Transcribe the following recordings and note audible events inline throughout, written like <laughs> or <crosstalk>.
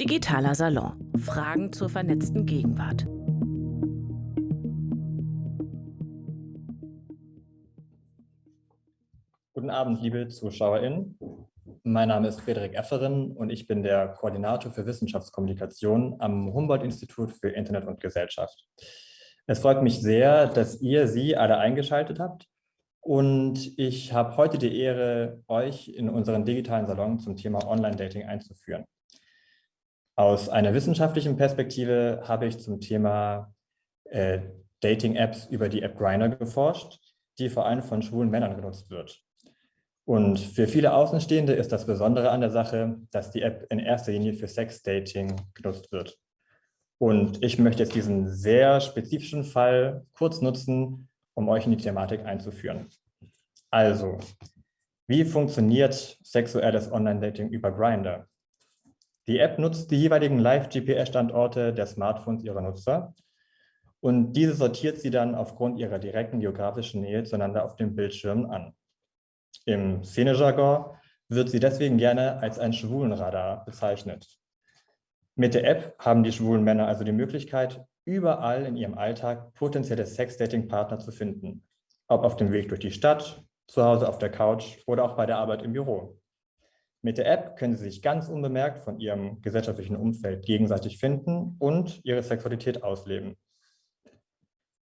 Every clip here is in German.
Digitaler Salon. Fragen zur vernetzten Gegenwart. Guten Abend, liebe ZuschauerInnen. Mein Name ist Frederik Efferen und ich bin der Koordinator für Wissenschaftskommunikation am Humboldt-Institut für Internet und Gesellschaft. Es freut mich sehr, dass ihr Sie alle eingeschaltet habt und ich habe heute die Ehre, euch in unseren digitalen Salon zum Thema Online-Dating einzuführen. Aus einer wissenschaftlichen Perspektive habe ich zum Thema äh, Dating-Apps über die App Grindr geforscht, die vor allem von schwulen Männern genutzt wird. Und für viele Außenstehende ist das Besondere an der Sache, dass die App in erster Linie für Sex-Dating genutzt wird. Und ich möchte jetzt diesen sehr spezifischen Fall kurz nutzen, um euch in die Thematik einzuführen. Also, wie funktioniert sexuelles Online-Dating über Grindr? Die App nutzt die jeweiligen Live-GPS-Standorte der Smartphones ihrer Nutzer und diese sortiert sie dann aufgrund ihrer direkten geografischen Nähe zueinander auf dem Bildschirm an. Im Szenejargon wird sie deswegen gerne als ein Schwulenradar bezeichnet. Mit der App haben die schwulen Männer also die Möglichkeit, überall in ihrem Alltag potenzielle Sex-Dating-Partner zu finden. Ob auf dem Weg durch die Stadt, zu Hause auf der Couch oder auch bei der Arbeit im Büro. Mit der App können Sie sich ganz unbemerkt von Ihrem gesellschaftlichen Umfeld gegenseitig finden und Ihre Sexualität ausleben.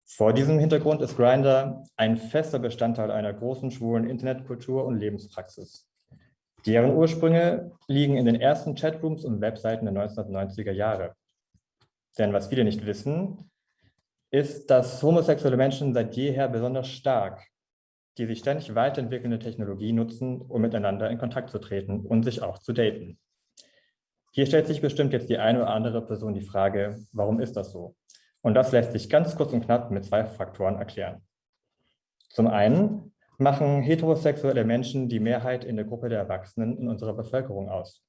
Vor diesem Hintergrund ist Grindr ein fester Bestandteil einer großen schwulen Internetkultur und Lebenspraxis. Deren Ursprünge liegen in den ersten Chatrooms und Webseiten der 1990er Jahre. Denn was viele nicht wissen, ist, dass homosexuelle Menschen seit jeher besonders stark die sich ständig weiterentwickelnde Technologie nutzen, um miteinander in Kontakt zu treten und sich auch zu daten. Hier stellt sich bestimmt jetzt die eine oder andere Person die Frage, warum ist das so? Und das lässt sich ganz kurz und knapp mit zwei Faktoren erklären. Zum einen machen heterosexuelle Menschen die Mehrheit in der Gruppe der Erwachsenen in unserer Bevölkerung aus.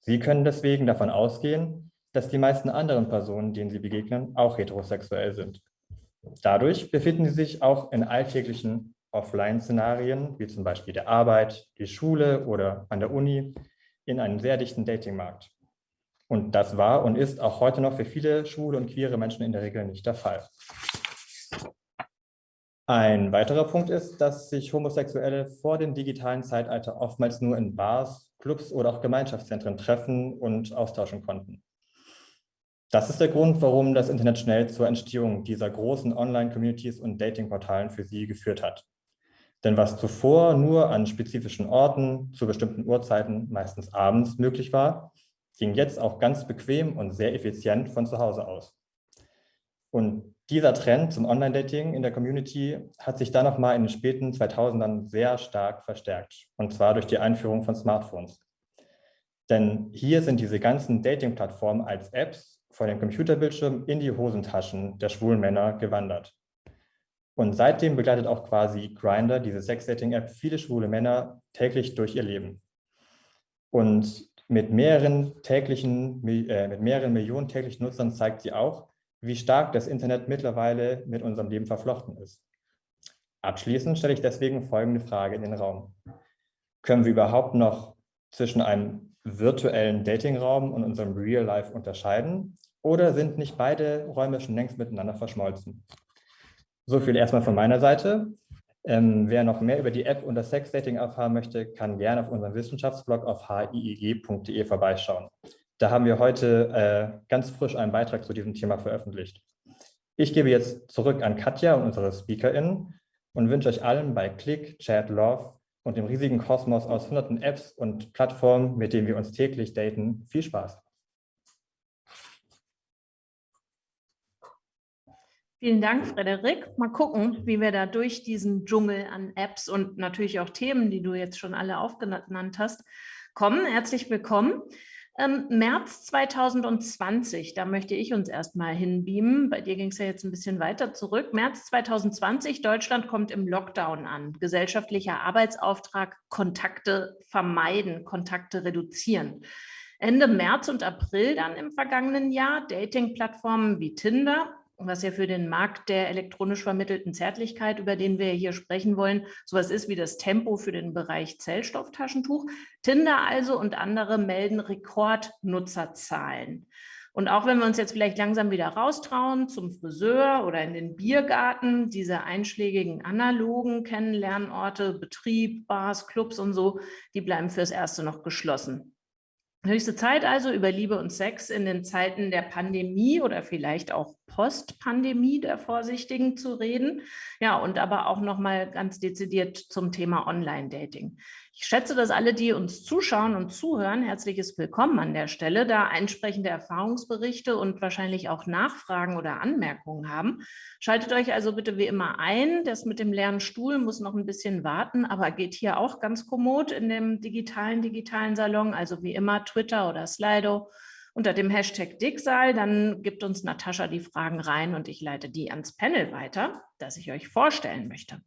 Sie können deswegen davon ausgehen, dass die meisten anderen Personen, denen sie begegnen, auch heterosexuell sind. Dadurch befinden sie sich auch in alltäglichen Offline-Szenarien, wie zum Beispiel der Arbeit, die Schule oder an der Uni, in einem sehr dichten Datingmarkt. Und das war und ist auch heute noch für viele schwule und queere Menschen in der Regel nicht der Fall. Ein weiterer Punkt ist, dass sich Homosexuelle vor dem digitalen Zeitalter oftmals nur in Bars, Clubs oder auch Gemeinschaftszentren treffen und austauschen konnten. Das ist der Grund, warum das Internet schnell zur Entstehung dieser großen Online-Communities und Datingportalen für sie geführt hat. Denn was zuvor nur an spezifischen Orten zu bestimmten Uhrzeiten, meistens abends, möglich war, ging jetzt auch ganz bequem und sehr effizient von zu Hause aus. Und dieser Trend zum Online-Dating in der Community hat sich dann nochmal in den späten 2000ern sehr stark verstärkt, und zwar durch die Einführung von Smartphones. Denn hier sind diese ganzen Dating-Plattformen als Apps vor dem Computerbildschirm in die Hosentaschen der schwulen Männer gewandert. Und seitdem begleitet auch quasi Grindr, diese Sex-Dating-App, viele schwule Männer täglich durch ihr Leben. Und mit mehreren, täglichen, äh, mit mehreren Millionen täglichen Nutzern zeigt sie auch, wie stark das Internet mittlerweile mit unserem Leben verflochten ist. Abschließend stelle ich deswegen folgende Frage in den Raum. Können wir überhaupt noch zwischen einem virtuellen Datingraum und unserem Real Life unterscheiden? Oder sind nicht beide Räume schon längst miteinander verschmolzen? So viel erstmal von meiner Seite. Ähm, wer noch mehr über die App und das Sexdating erfahren möchte, kann gerne auf unserem Wissenschaftsblog auf hiig.de vorbeischauen. Da haben wir heute äh, ganz frisch einen Beitrag zu diesem Thema veröffentlicht. Ich gebe jetzt zurück an Katja und unsere SpeakerInnen und wünsche euch allen bei Click, Chat, Love und dem riesigen Kosmos aus hunderten Apps und Plattformen, mit denen wir uns täglich daten, viel Spaß. Vielen Dank, Frederik. Mal gucken, wie wir da durch diesen Dschungel an Apps und natürlich auch Themen, die du jetzt schon alle aufgenannt hast, kommen. Herzlich willkommen. Ähm, März 2020, da möchte ich uns erstmal hinbeamen. Bei dir ging es ja jetzt ein bisschen weiter zurück. März 2020, Deutschland kommt im Lockdown an. Gesellschaftlicher Arbeitsauftrag, Kontakte vermeiden, Kontakte reduzieren. Ende März und April dann im vergangenen Jahr Dating-Plattformen wie Tinder was ja für den Markt der elektronisch vermittelten Zärtlichkeit, über den wir hier sprechen wollen, sowas ist wie das Tempo für den Bereich Zellstofftaschentuch. Tinder also und andere melden Rekordnutzerzahlen. Und auch wenn wir uns jetzt vielleicht langsam wieder raustrauen zum Friseur oder in den Biergarten, diese einschlägigen analogen Kennenlernorte, Betrieb, Bars, Clubs und so, die bleiben fürs Erste noch geschlossen. Höchste Zeit also, über Liebe und Sex in den Zeiten der Pandemie oder vielleicht auch Post-Pandemie der Vorsichtigen zu reden. Ja, und aber auch nochmal ganz dezidiert zum Thema Online-Dating. Ich schätze, dass alle, die uns zuschauen und zuhören, herzliches Willkommen an der Stelle, da entsprechende Erfahrungsberichte und wahrscheinlich auch Nachfragen oder Anmerkungen haben. Schaltet euch also bitte wie immer ein. Das mit dem leeren Stuhl muss noch ein bisschen warten, aber geht hier auch ganz kommod in dem digitalen, digitalen Salon, also wie immer Twitter oder Slido unter dem Hashtag Dicksaal. Dann gibt uns Natascha die Fragen rein und ich leite die ans Panel weiter, das ich euch vorstellen möchte.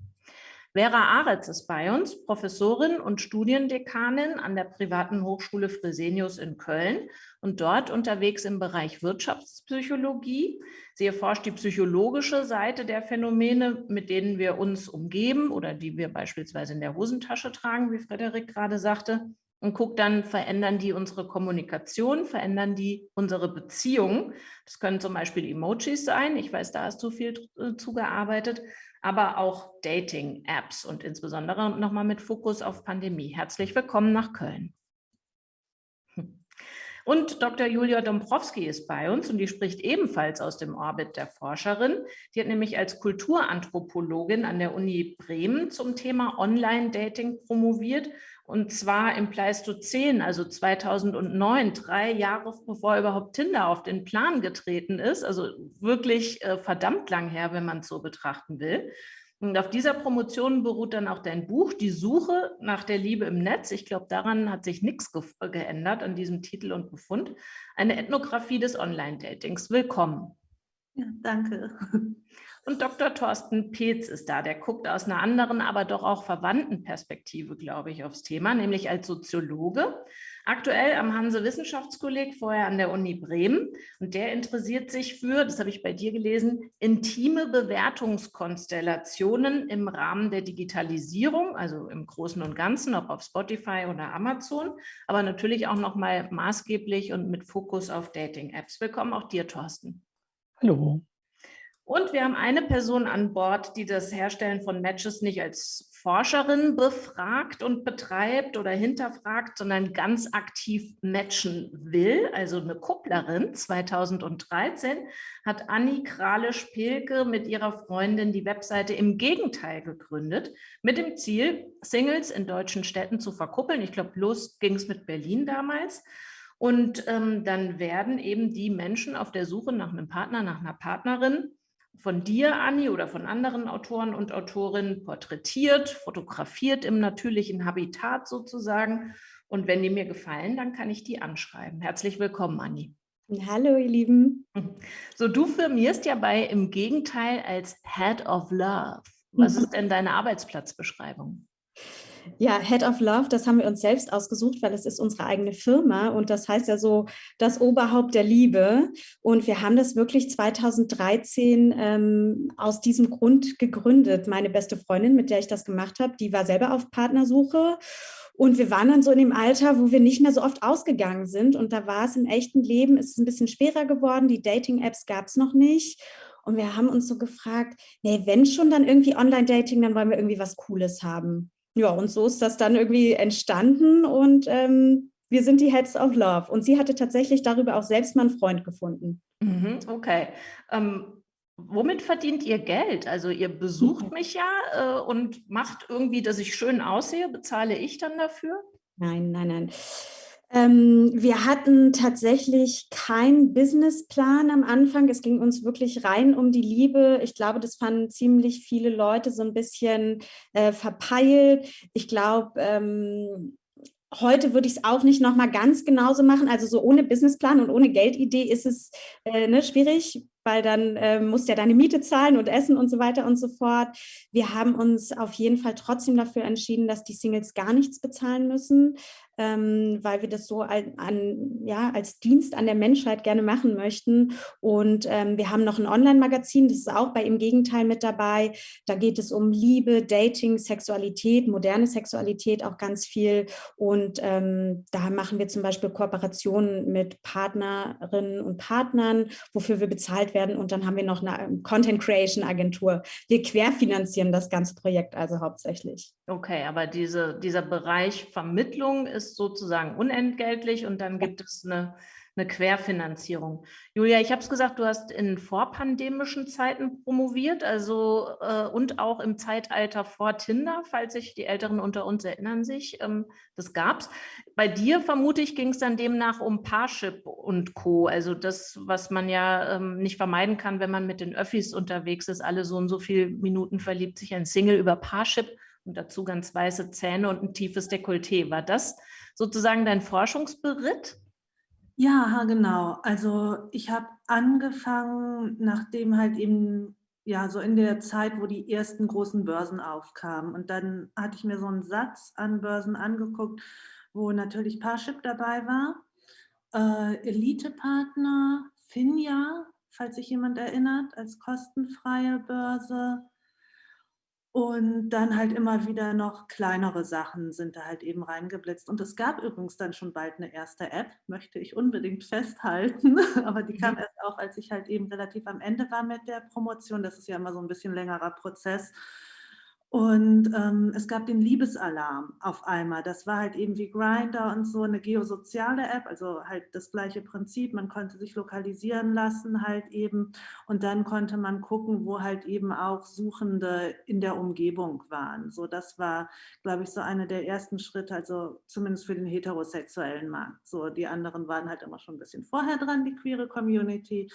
Vera Aretz ist bei uns, Professorin und Studiendekanin an der privaten Hochschule Fresenius in Köln und dort unterwegs im Bereich Wirtschaftspsychologie. Sie erforscht die psychologische Seite der Phänomene, mit denen wir uns umgeben oder die wir beispielsweise in der Hosentasche tragen, wie Frederik gerade sagte, und guckt dann, verändern die unsere Kommunikation, verändern die unsere Beziehungen. Das können zum Beispiel Emojis sein. Ich weiß, da hast du viel äh, zugearbeitet aber auch Dating-Apps und insbesondere nochmal mit Fokus auf Pandemie. Herzlich willkommen nach Köln. Und Dr. Julia Dombrowski ist bei uns und die spricht ebenfalls aus dem Orbit der Forscherin. Die hat nämlich als Kulturanthropologin an der Uni Bremen zum Thema Online-Dating promoviert und zwar im Pleistozän, also 2009, drei Jahre bevor überhaupt Tinder auf den Plan getreten ist. Also wirklich äh, verdammt lang her, wenn man es so betrachten will. Und auf dieser Promotion beruht dann auch dein Buch, Die Suche nach der Liebe im Netz. Ich glaube, daran hat sich nichts ge geändert an diesem Titel und Befund. Eine Ethnographie des Online-Datings. Willkommen. Ja, danke. Und Dr. Thorsten Peetz ist da, der guckt aus einer anderen, aber doch auch verwandten Perspektive, glaube ich, aufs Thema, nämlich als Soziologe. Aktuell am Hanse Wissenschaftskolleg, vorher an der Uni Bremen. Und der interessiert sich für, das habe ich bei dir gelesen, intime Bewertungskonstellationen im Rahmen der Digitalisierung, also im Großen und Ganzen, ob auf Spotify oder Amazon, aber natürlich auch nochmal maßgeblich und mit Fokus auf Dating-Apps. Willkommen auch dir, Thorsten. Hallo. Und wir haben eine Person an Bord, die das Herstellen von Matches nicht als Forscherin befragt und betreibt oder hinterfragt, sondern ganz aktiv matchen will, also eine Kupplerin. 2013 hat Anni Krale-Spilke mit ihrer Freundin die Webseite im Gegenteil gegründet, mit dem Ziel, Singles in deutschen Städten zu verkuppeln. Ich glaube, los ging es mit Berlin damals. Und ähm, dann werden eben die Menschen auf der Suche nach einem Partner, nach einer Partnerin von dir, Anni, oder von anderen Autoren und Autorinnen porträtiert, fotografiert im natürlichen Habitat sozusagen. Und wenn die mir gefallen, dann kann ich die anschreiben. Herzlich willkommen, Anni. Hallo, ihr Lieben. So, du firmierst ja bei im Gegenteil als Head of Love. Was ist denn deine Arbeitsplatzbeschreibung? Ja, Head of Love, das haben wir uns selbst ausgesucht, weil es ist unsere eigene Firma und das heißt ja so das Oberhaupt der Liebe. Und wir haben das wirklich 2013 ähm, aus diesem Grund gegründet. Meine beste Freundin, mit der ich das gemacht habe, die war selber auf Partnersuche. Und wir waren dann so in dem Alter, wo wir nicht mehr so oft ausgegangen sind. Und da war es im echten Leben, ist es ein bisschen schwerer geworden. Die Dating-Apps gab es noch nicht. Und wir haben uns so gefragt, nee, wenn schon dann irgendwie Online-Dating, dann wollen wir irgendwie was Cooles haben ja, und so ist das dann irgendwie entstanden und ähm, wir sind die Heads of Love. Und sie hatte tatsächlich darüber auch selbst mal einen Freund gefunden. Mhm, okay. Ähm, womit verdient ihr Geld? Also ihr besucht mhm. mich ja äh, und macht irgendwie, dass ich schön aussehe. Bezahle ich dann dafür? Nein, nein, nein. Ähm, wir hatten tatsächlich keinen Businessplan am Anfang. Es ging uns wirklich rein um die Liebe. Ich glaube, das fanden ziemlich viele Leute so ein bisschen äh, verpeilt. Ich glaube, ähm, Heute würde ich es auch nicht nochmal ganz genauso machen. Also so ohne Businessplan und ohne Geldidee ist es äh, ne, schwierig. weil dann äh, musst ja deine Miete zahlen und essen und so weiter und so fort. Wir haben uns auf jeden Fall trotzdem dafür entschieden, dass die Singles gar nichts bezahlen müssen ähm, weil wir das so an, an, ja, als Dienst an der Menschheit gerne machen möchten. Und ähm, wir haben noch ein Online-Magazin, das ist auch bei Im Gegenteil mit dabei. Da geht es um Liebe, Dating, Sexualität, moderne Sexualität auch ganz viel. Und ähm, da machen wir zum Beispiel Kooperationen mit Partnerinnen und Partnern, wofür wir bezahlt werden. Und dann haben wir noch eine ähm, Content Creation Agentur. Wir querfinanzieren das ganze Projekt also hauptsächlich. Okay, aber diese, dieser Bereich Vermittlung ist sozusagen unentgeltlich und dann gibt es eine, eine Querfinanzierung. Julia, ich habe es gesagt, du hast in vorpandemischen Zeiten promoviert, also äh, und auch im Zeitalter vor Tinder, falls sich die Älteren unter uns erinnern sich, ähm, das gab es. Bei dir, vermute ich, ging es dann demnach um Parship und Co., also das, was man ja ähm, nicht vermeiden kann, wenn man mit den Öffis unterwegs ist, alle so und so viele Minuten verliebt sich ein Single über Parship und dazu ganz weiße Zähne und ein tiefes Dekolleté. War das sozusagen dein Forschungsberitt? Ja, genau. Also ich habe angefangen, nachdem halt eben, ja, so in der Zeit, wo die ersten großen Börsen aufkamen. Und dann hatte ich mir so einen Satz an Börsen angeguckt, wo natürlich Parship dabei war, äh, Elite-Partner, Finja, falls sich jemand erinnert, als kostenfreie Börse, und dann halt immer wieder noch kleinere Sachen sind da halt eben reingeblitzt. Und es gab übrigens dann schon bald eine erste App, möchte ich unbedingt festhalten. <laughs> Aber die kam mhm. erst auch, als ich halt eben relativ am Ende war mit der Promotion. Das ist ja immer so ein bisschen längerer Prozess. Und ähm, es gab den Liebesalarm auf einmal. Das war halt eben wie Grinder und so eine geosoziale App, also halt das gleiche Prinzip. Man konnte sich lokalisieren lassen halt eben und dann konnte man gucken, wo halt eben auch Suchende in der Umgebung waren. So, das war, glaube ich, so einer der ersten Schritte, also zumindest für den heterosexuellen Markt. So, die anderen waren halt immer schon ein bisschen vorher dran, die queere Community.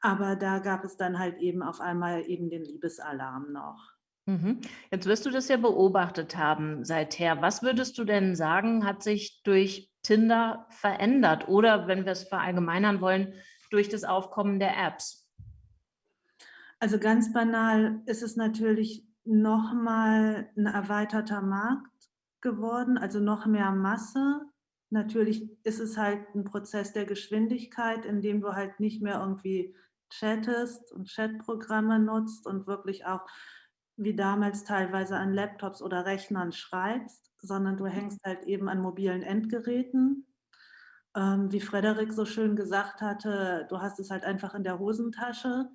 Aber da gab es dann halt eben auf einmal eben den Liebesalarm noch. Mhm. Jetzt wirst du das ja beobachtet haben seither. Was würdest du denn sagen, hat sich durch Tinder verändert oder, wenn wir es verallgemeinern wollen, durch das Aufkommen der Apps? Also ganz banal ist es natürlich nochmal ein erweiterter Markt geworden, also noch mehr Masse. Natürlich ist es halt ein Prozess der Geschwindigkeit, in dem du halt nicht mehr irgendwie chattest und Chatprogramme nutzt und wirklich auch wie damals teilweise an Laptops oder Rechnern schreibst, sondern du mhm. hängst halt eben an mobilen Endgeräten. Ähm, wie Frederik so schön gesagt hatte, du hast es halt einfach in der Hosentasche.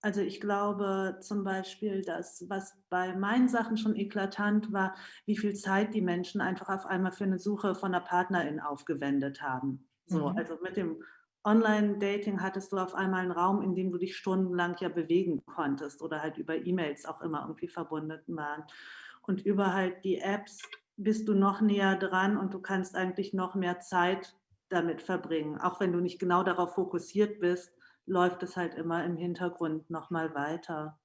Also ich glaube zum Beispiel, dass was bei meinen Sachen schon eklatant war, wie viel Zeit die Menschen einfach auf einmal für eine Suche von einer Partnerin aufgewendet haben. So, mhm. also mit dem Online-Dating hattest du auf einmal einen Raum, in dem du dich stundenlang ja bewegen konntest oder halt über E-Mails auch immer irgendwie verbunden waren. Und über halt die Apps bist du noch näher dran und du kannst eigentlich noch mehr Zeit damit verbringen. Auch wenn du nicht genau darauf fokussiert bist, läuft es halt immer im Hintergrund nochmal weiter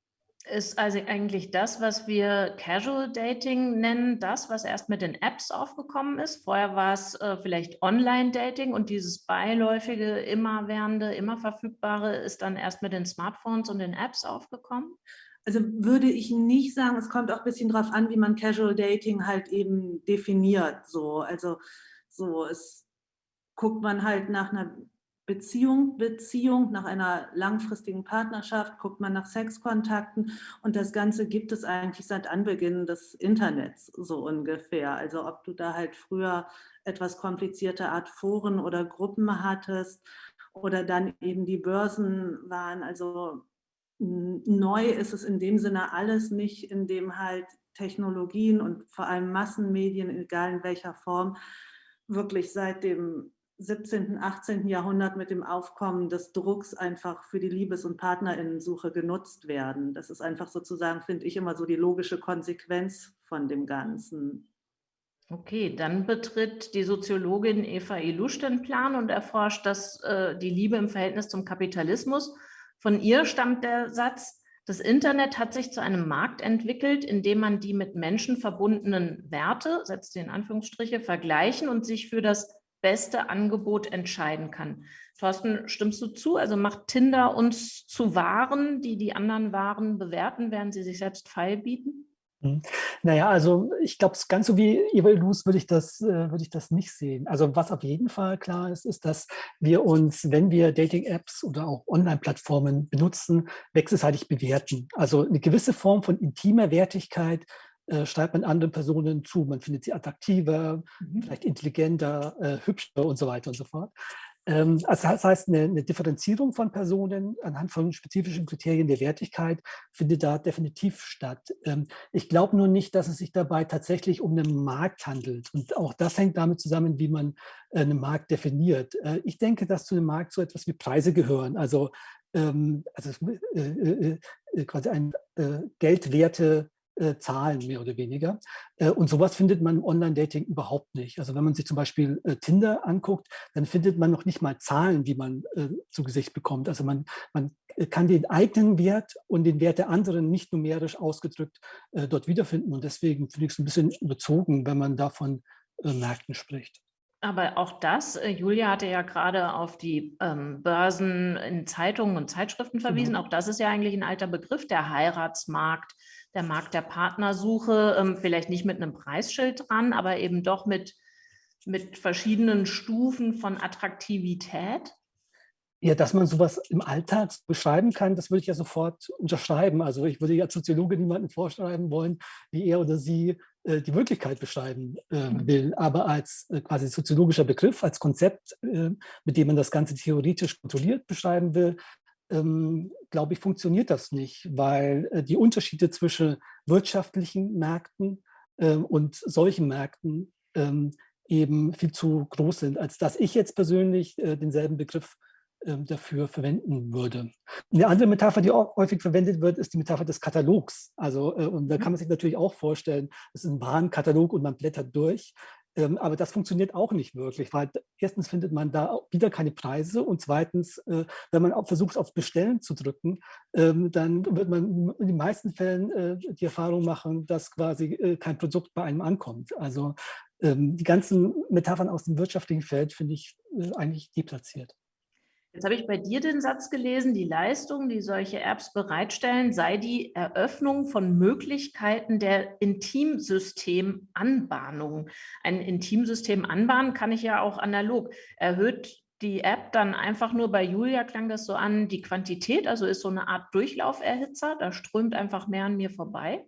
ist also eigentlich das, was wir Casual Dating nennen, das, was erst mit den Apps aufgekommen ist. Vorher war es äh, vielleicht Online-Dating und dieses beiläufige, immerwährende, immer verfügbare ist dann erst mit den Smartphones und den Apps aufgekommen? Also würde ich nicht sagen, es kommt auch ein bisschen drauf an, wie man Casual Dating halt eben definiert. So, also so, es guckt man halt nach einer Beziehung, Beziehung, nach einer langfristigen Partnerschaft, guckt man nach Sexkontakten und das Ganze gibt es eigentlich seit Anbeginn des Internets so ungefähr. Also ob du da halt früher etwas komplizierte Art Foren oder Gruppen hattest oder dann eben die Börsen waren. Also neu ist es in dem Sinne alles nicht, in dem halt Technologien und vor allem Massenmedien, egal in welcher Form, wirklich seit dem 17., 18. Jahrhundert mit dem Aufkommen des Drucks einfach für die Liebes- und Partnerinnensuche genutzt werden. Das ist einfach sozusagen, finde ich, immer so die logische Konsequenz von dem Ganzen. Okay, dann betritt die Soziologin Eva Ilusch den Plan und erforscht das, äh, die Liebe im Verhältnis zum Kapitalismus. Von ihr stammt der Satz, das Internet hat sich zu einem Markt entwickelt, in dem man die mit Menschen verbundenen Werte, setzt sie in Anführungsstriche, vergleichen und sich für das beste Angebot entscheiden kann. Thorsten, stimmst du zu? Also macht Tinder uns zu Waren, die die anderen Waren bewerten, während sie sich selbst feil bieten? Hm. Naja, also ich glaube, ganz so wie Evalus würde ich, das, äh, würde ich das nicht sehen. Also was auf jeden Fall klar ist, ist, dass wir uns, wenn wir Dating-Apps oder auch Online-Plattformen benutzen, wechselseitig bewerten. Also eine gewisse Form von intimer Wertigkeit äh, schreibt man anderen Personen zu. Man findet sie attraktiver, mhm. vielleicht intelligenter, äh, hübscher und so weiter und so fort. Ähm, also das heißt, eine, eine, Differenzierung von Personen anhand von spezifischen Kriterien der Wertigkeit findet da definitiv statt. Ähm, ich glaube nur nicht, dass es sich dabei tatsächlich um einen Markt handelt. Und auch das hängt damit zusammen, wie man äh, einen Markt definiert. Äh, ich denke, dass zu einem Markt so etwas wie Preise gehören. Also, ähm, also äh, quasi ein Geldwerte äh, Zahlen mehr oder weniger. Äh, und sowas findet man im Online-Dating überhaupt nicht. Also wenn man sich zum Beispiel äh, Tinder anguckt, dann findet man noch nicht mal Zahlen, die man äh, zu Gesicht bekommt. Also man, man kann den eigenen Wert und den Wert der anderen nicht numerisch ausgedrückt äh, dort wiederfinden. Und deswegen finde ich es ein bisschen überzogen, wenn man davon äh, Märkten spricht. Aber auch das, Julia hatte ja gerade auf die ähm, Börsen in Zeitungen und Zeitschriften verwiesen, genau. auch das ist ja eigentlich ein alter Begriff, der Heiratsmarkt, der Markt der Partnersuche, ähm, vielleicht nicht mit einem Preisschild dran, aber eben doch mit, mit verschiedenen Stufen von Attraktivität? Ja, dass man sowas im Alltag beschreiben kann, das würde ich ja sofort unterschreiben. Also ich würde ja als Soziologe niemanden vorschreiben wollen, wie er oder sie äh, die Wirklichkeit beschreiben äh, will. Aber als äh, quasi soziologischer Begriff, als Konzept, äh, mit dem man das Ganze theoretisch kontrolliert beschreiben will, ähm, glaube ich, funktioniert das nicht, weil äh, die Unterschiede zwischen wirtschaftlichen Märkten äh, und solchen Märkten ähm, eben viel zu groß sind, als dass ich jetzt persönlich äh, denselben Begriff ähm, dafür verwenden würde. Eine andere Metapher, die auch häufig verwendet wird, ist die Metapher des Katalogs. Also, äh, und da kann man sich natürlich auch vorstellen, es ist ein Warenkatalog und man blättert durch. Ähm, aber das funktioniert auch nicht wirklich, weil erstens findet man da wieder keine Preise und zweitens, äh, wenn man auch versucht, auf Bestellen zu drücken, ähm, dann wird man in den meisten Fällen äh, die Erfahrung machen, dass quasi äh, kein Produkt bei einem ankommt. Also ähm, die ganzen Metaphern aus dem wirtschaftlichen Feld finde ich eigentlich deplatziert. Jetzt habe ich bei dir den Satz gelesen, die Leistung, die solche Apps bereitstellen, sei die Eröffnung von Möglichkeiten der Intimsystemanbahnung. Ein Intimsystem anbahnen kann ich ja auch analog. Erhöht die App dann einfach nur bei Julia klang das so an, die Quantität, also ist so eine Art Durchlauferhitzer, da strömt einfach mehr an mir vorbei?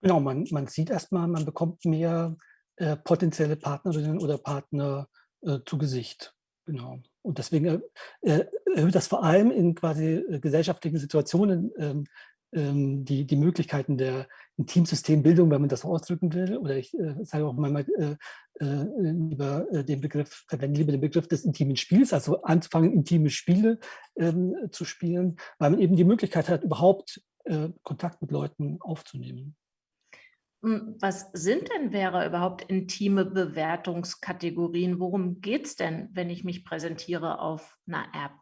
Genau, man, man sieht erstmal, man bekommt mehr äh, potenzielle Partnerinnen oder Partner äh, zu Gesicht. Genau. Und deswegen äh, äh, erhöht das vor allem in quasi äh, gesellschaftlichen Situationen ähm, ähm, die, die Möglichkeiten der Intimsystembildung, wenn man das so ausdrücken will. Oder ich äh, sage auch manchmal äh, äh, lieber den Begriff, verwende lieber den Begriff des intimen Spiels, also anzufangen, intime Spiele ähm, zu spielen, weil man eben die Möglichkeit hat, überhaupt Kontakt mit Leuten aufzunehmen. Hm, was sind denn, wäre überhaupt intime Bewertungskategorien? Worum geht es denn, wenn ich mich präsentiere auf einer App?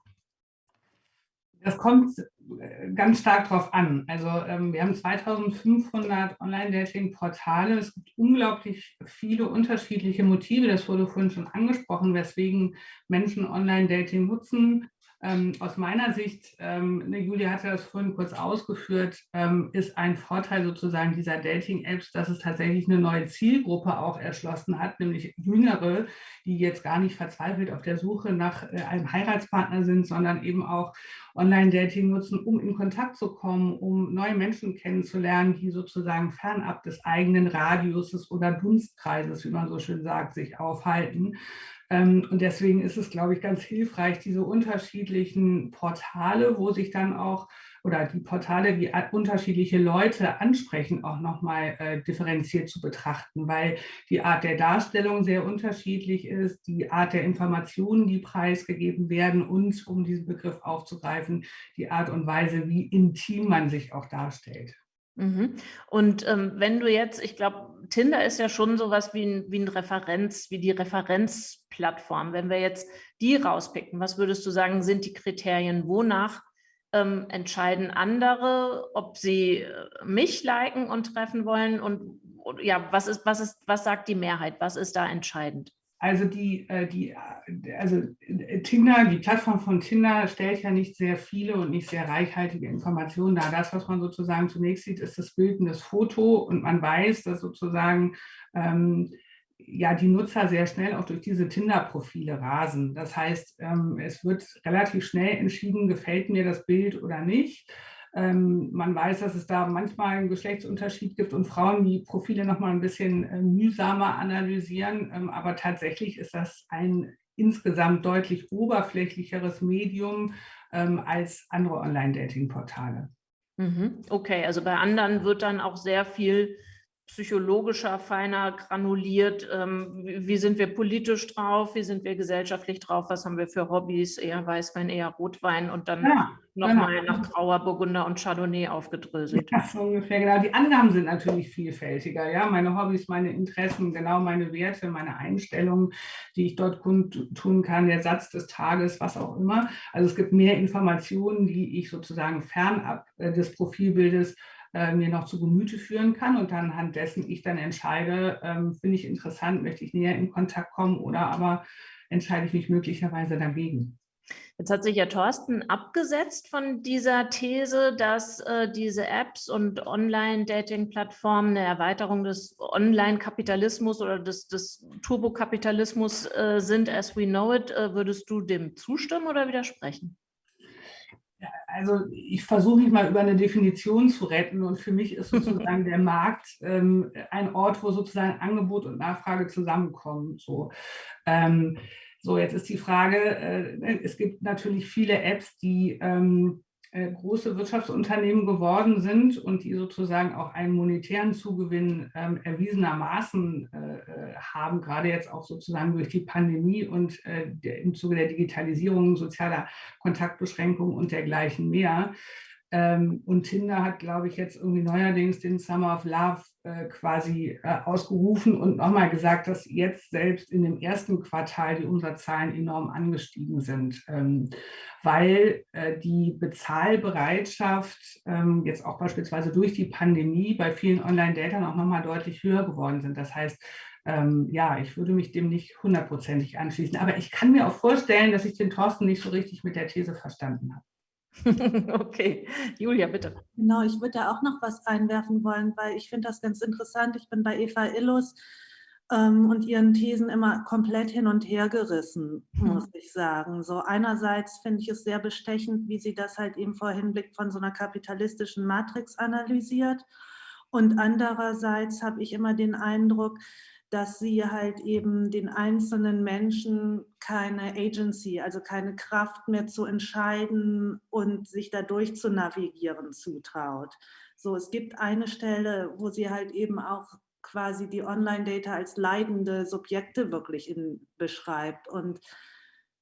Das kommt äh, ganz stark drauf an. Also ähm, wir haben 2500 Online-Dating-Portale. Es gibt unglaublich viele unterschiedliche Motive. Das wurde vorhin schon angesprochen, weswegen Menschen Online-Dating nutzen. Ähm, aus meiner Sicht, ähm, ne, Julia hatte das vorhin kurz ausgeführt, ähm, ist ein Vorteil sozusagen dieser Dating-Apps, dass es tatsächlich eine neue Zielgruppe auch erschlossen hat, nämlich Jüngere, die jetzt gar nicht verzweifelt auf der Suche nach äh, einem Heiratspartner sind, sondern eben auch Online-Dating nutzen, um in Kontakt zu kommen, um neue Menschen kennenzulernen, die sozusagen fernab des eigenen Radiuses oder Dunstkreises, wie man so schön sagt, sich aufhalten. Ähm, und deswegen ist es, glaube ich, ganz hilfreich, diese unterschiedlichen Portale, wo sich dann auch, oder die Portale, die unterschiedliche Leute ansprechen, auch nochmal äh, differenziert zu betrachten, weil die Art der Darstellung sehr unterschiedlich ist, die Art der Informationen, die preisgegeben werden und, um diesen Begriff aufzugreifen, die Art und Weise, wie intim man sich auch darstellt. Mhm. Und ähm, wenn du jetzt, ich glaube, Tinder ist ja schon sowas wie ein, wie ein Referenz, wie die Referenzplattform. Wenn wir jetzt die rauspicken, was würdest du sagen, sind die Kriterien, wonach ähm, entscheiden andere, ob sie äh, mich liken und treffen wollen und ja, was ist, was ist, was sagt die Mehrheit? Was ist da entscheidend? Also die, äh, die, also Tinder, die Plattform von Tinder stellt ja nicht sehr viele und nicht sehr reichhaltige Informationen dar. Das, was man sozusagen zunächst sieht, ist das Bild und das Foto und man weiß, dass sozusagen ähm, ja die Nutzer sehr schnell auch durch diese Tinder-Profile rasen. Das heißt, ähm, es wird relativ schnell entschieden, gefällt mir das Bild oder nicht. Ähm, man weiß, dass es da manchmal einen Geschlechtsunterschied gibt und Frauen die Profile noch mal ein bisschen äh, mühsamer analysieren. Ähm, aber tatsächlich ist das ein insgesamt deutlich oberflächlicheres Medium ähm, als andere Online-Dating-Portale. Mhm. Okay, also bei anderen wird dann auch sehr viel psychologischer, feiner, granuliert. Ähm, wie sind wir politisch drauf? Wie sind wir gesellschaftlich drauf? Was haben wir für Hobbys? Eher Weißwein, eher Rotwein und dann ja, nochmal genau. nach Grauer Burgunder und Chardonnay aufgedröselt. Ja, so ungefähr, genau. Die Angaben sind natürlich vielfältiger. Ja, meine Hobbys, meine Interessen, genau meine Werte, meine Einstellungen, die ich dort tun kann, der Satz des Tages, was auch immer. Also es gibt mehr Informationen, die ich sozusagen fernab äh, des Profilbildes äh, mir noch zu Gemüte führen kann und dann anhand dessen ich dann entscheide, ähm, finde ich interessant, möchte ich näher in Kontakt kommen oder aber entscheide ich mich möglicherweise dagegen. Jetzt hat sich ja Thorsten abgesetzt von dieser These, dass äh, diese Apps und Online-Dating-Plattformen eine Erweiterung des Online-Kapitalismus oder des, des Turbokapitalismus äh, sind, as we know it. Äh, würdest du dem zustimmen oder widersprechen? Also ich versuche mich mal über eine Definition zu retten und für mich ist sozusagen <laughs> der Markt ähm, ein Ort, wo sozusagen Angebot und Nachfrage zusammenkommen. So, ähm, so jetzt ist die Frage, äh, es gibt natürlich viele Apps, die ähm, äh, große Wirtschaftsunternehmen geworden sind und die sozusagen auch einen monetären Zugewinn ähm, erwiesenermaßen äh, äh, haben, gerade jetzt auch sozusagen durch die Pandemie und äh, der, im Zuge der Digitalisierung, sozialer Kontaktbeschränkungen und dergleichen mehr. Ähm, und Tinder hat, glaube ich, jetzt irgendwie neuerdings den Summer of Love äh, quasi äh, ausgerufen und nochmal gesagt, dass jetzt selbst in dem ersten Quartal die Umsatzzahlen enorm angestiegen sind, ähm, weil äh, die Bezahlbereitschaft ähm, jetzt auch beispielsweise durch die Pandemie bei vielen Online-Datern auch nochmal deutlich höher geworden sind. Das heißt, ähm, ja, ich würde mich dem nicht hundertprozentig anschließen. Aber ich kann mir auch vorstellen, dass ich den Thorsten nicht so richtig mit der These verstanden habe. <laughs> Okay, Julia, bitte. Genau, ich würde da auch noch was einwerfen wollen, weil ich finde das ganz interessant. Ich bin bei Eva Illus ähm, und ihren Thesen immer komplett hin und her gerissen, hm. muss ich sagen. So einerseits finde ich es sehr bestechend, wie sie das halt eben vor Hinblick von so einer kapitalistischen Matrix analysiert. Und andererseits habe ich immer den Eindruck, dass sie halt eben den einzelnen Menschen keine Agency, also keine Kraft mehr zu entscheiden und sich dadurch zu navigieren zutraut. So, es gibt eine Stelle, wo sie halt eben auch quasi die Online-Data als leidende Subjekte wirklich in, beschreibt und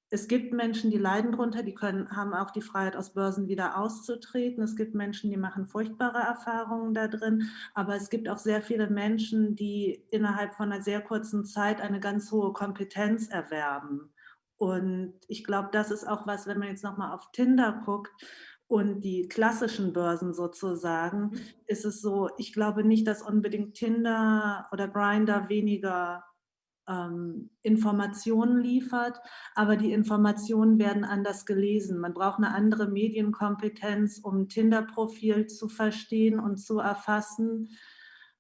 es gibt Menschen, die leiden darunter, die können, haben auch die Freiheit, aus Börsen wieder auszutreten. Es gibt Menschen, die machen furchtbare Erfahrungen da drin. Aber es gibt auch sehr viele Menschen, die innerhalb von einer sehr kurzen Zeit eine ganz hohe Kompetenz erwerben. Und ich glaube, das ist auch was, wenn man jetzt nochmal auf Tinder guckt und die klassischen Börsen sozusagen, ist es so, ich glaube nicht, dass unbedingt Tinder oder Grinder weniger ähm, Informationen liefert, aber die Informationen werden anders gelesen. Man braucht eine andere Medienkompetenz, um Tinder-Profil zu verstehen und zu erfassen,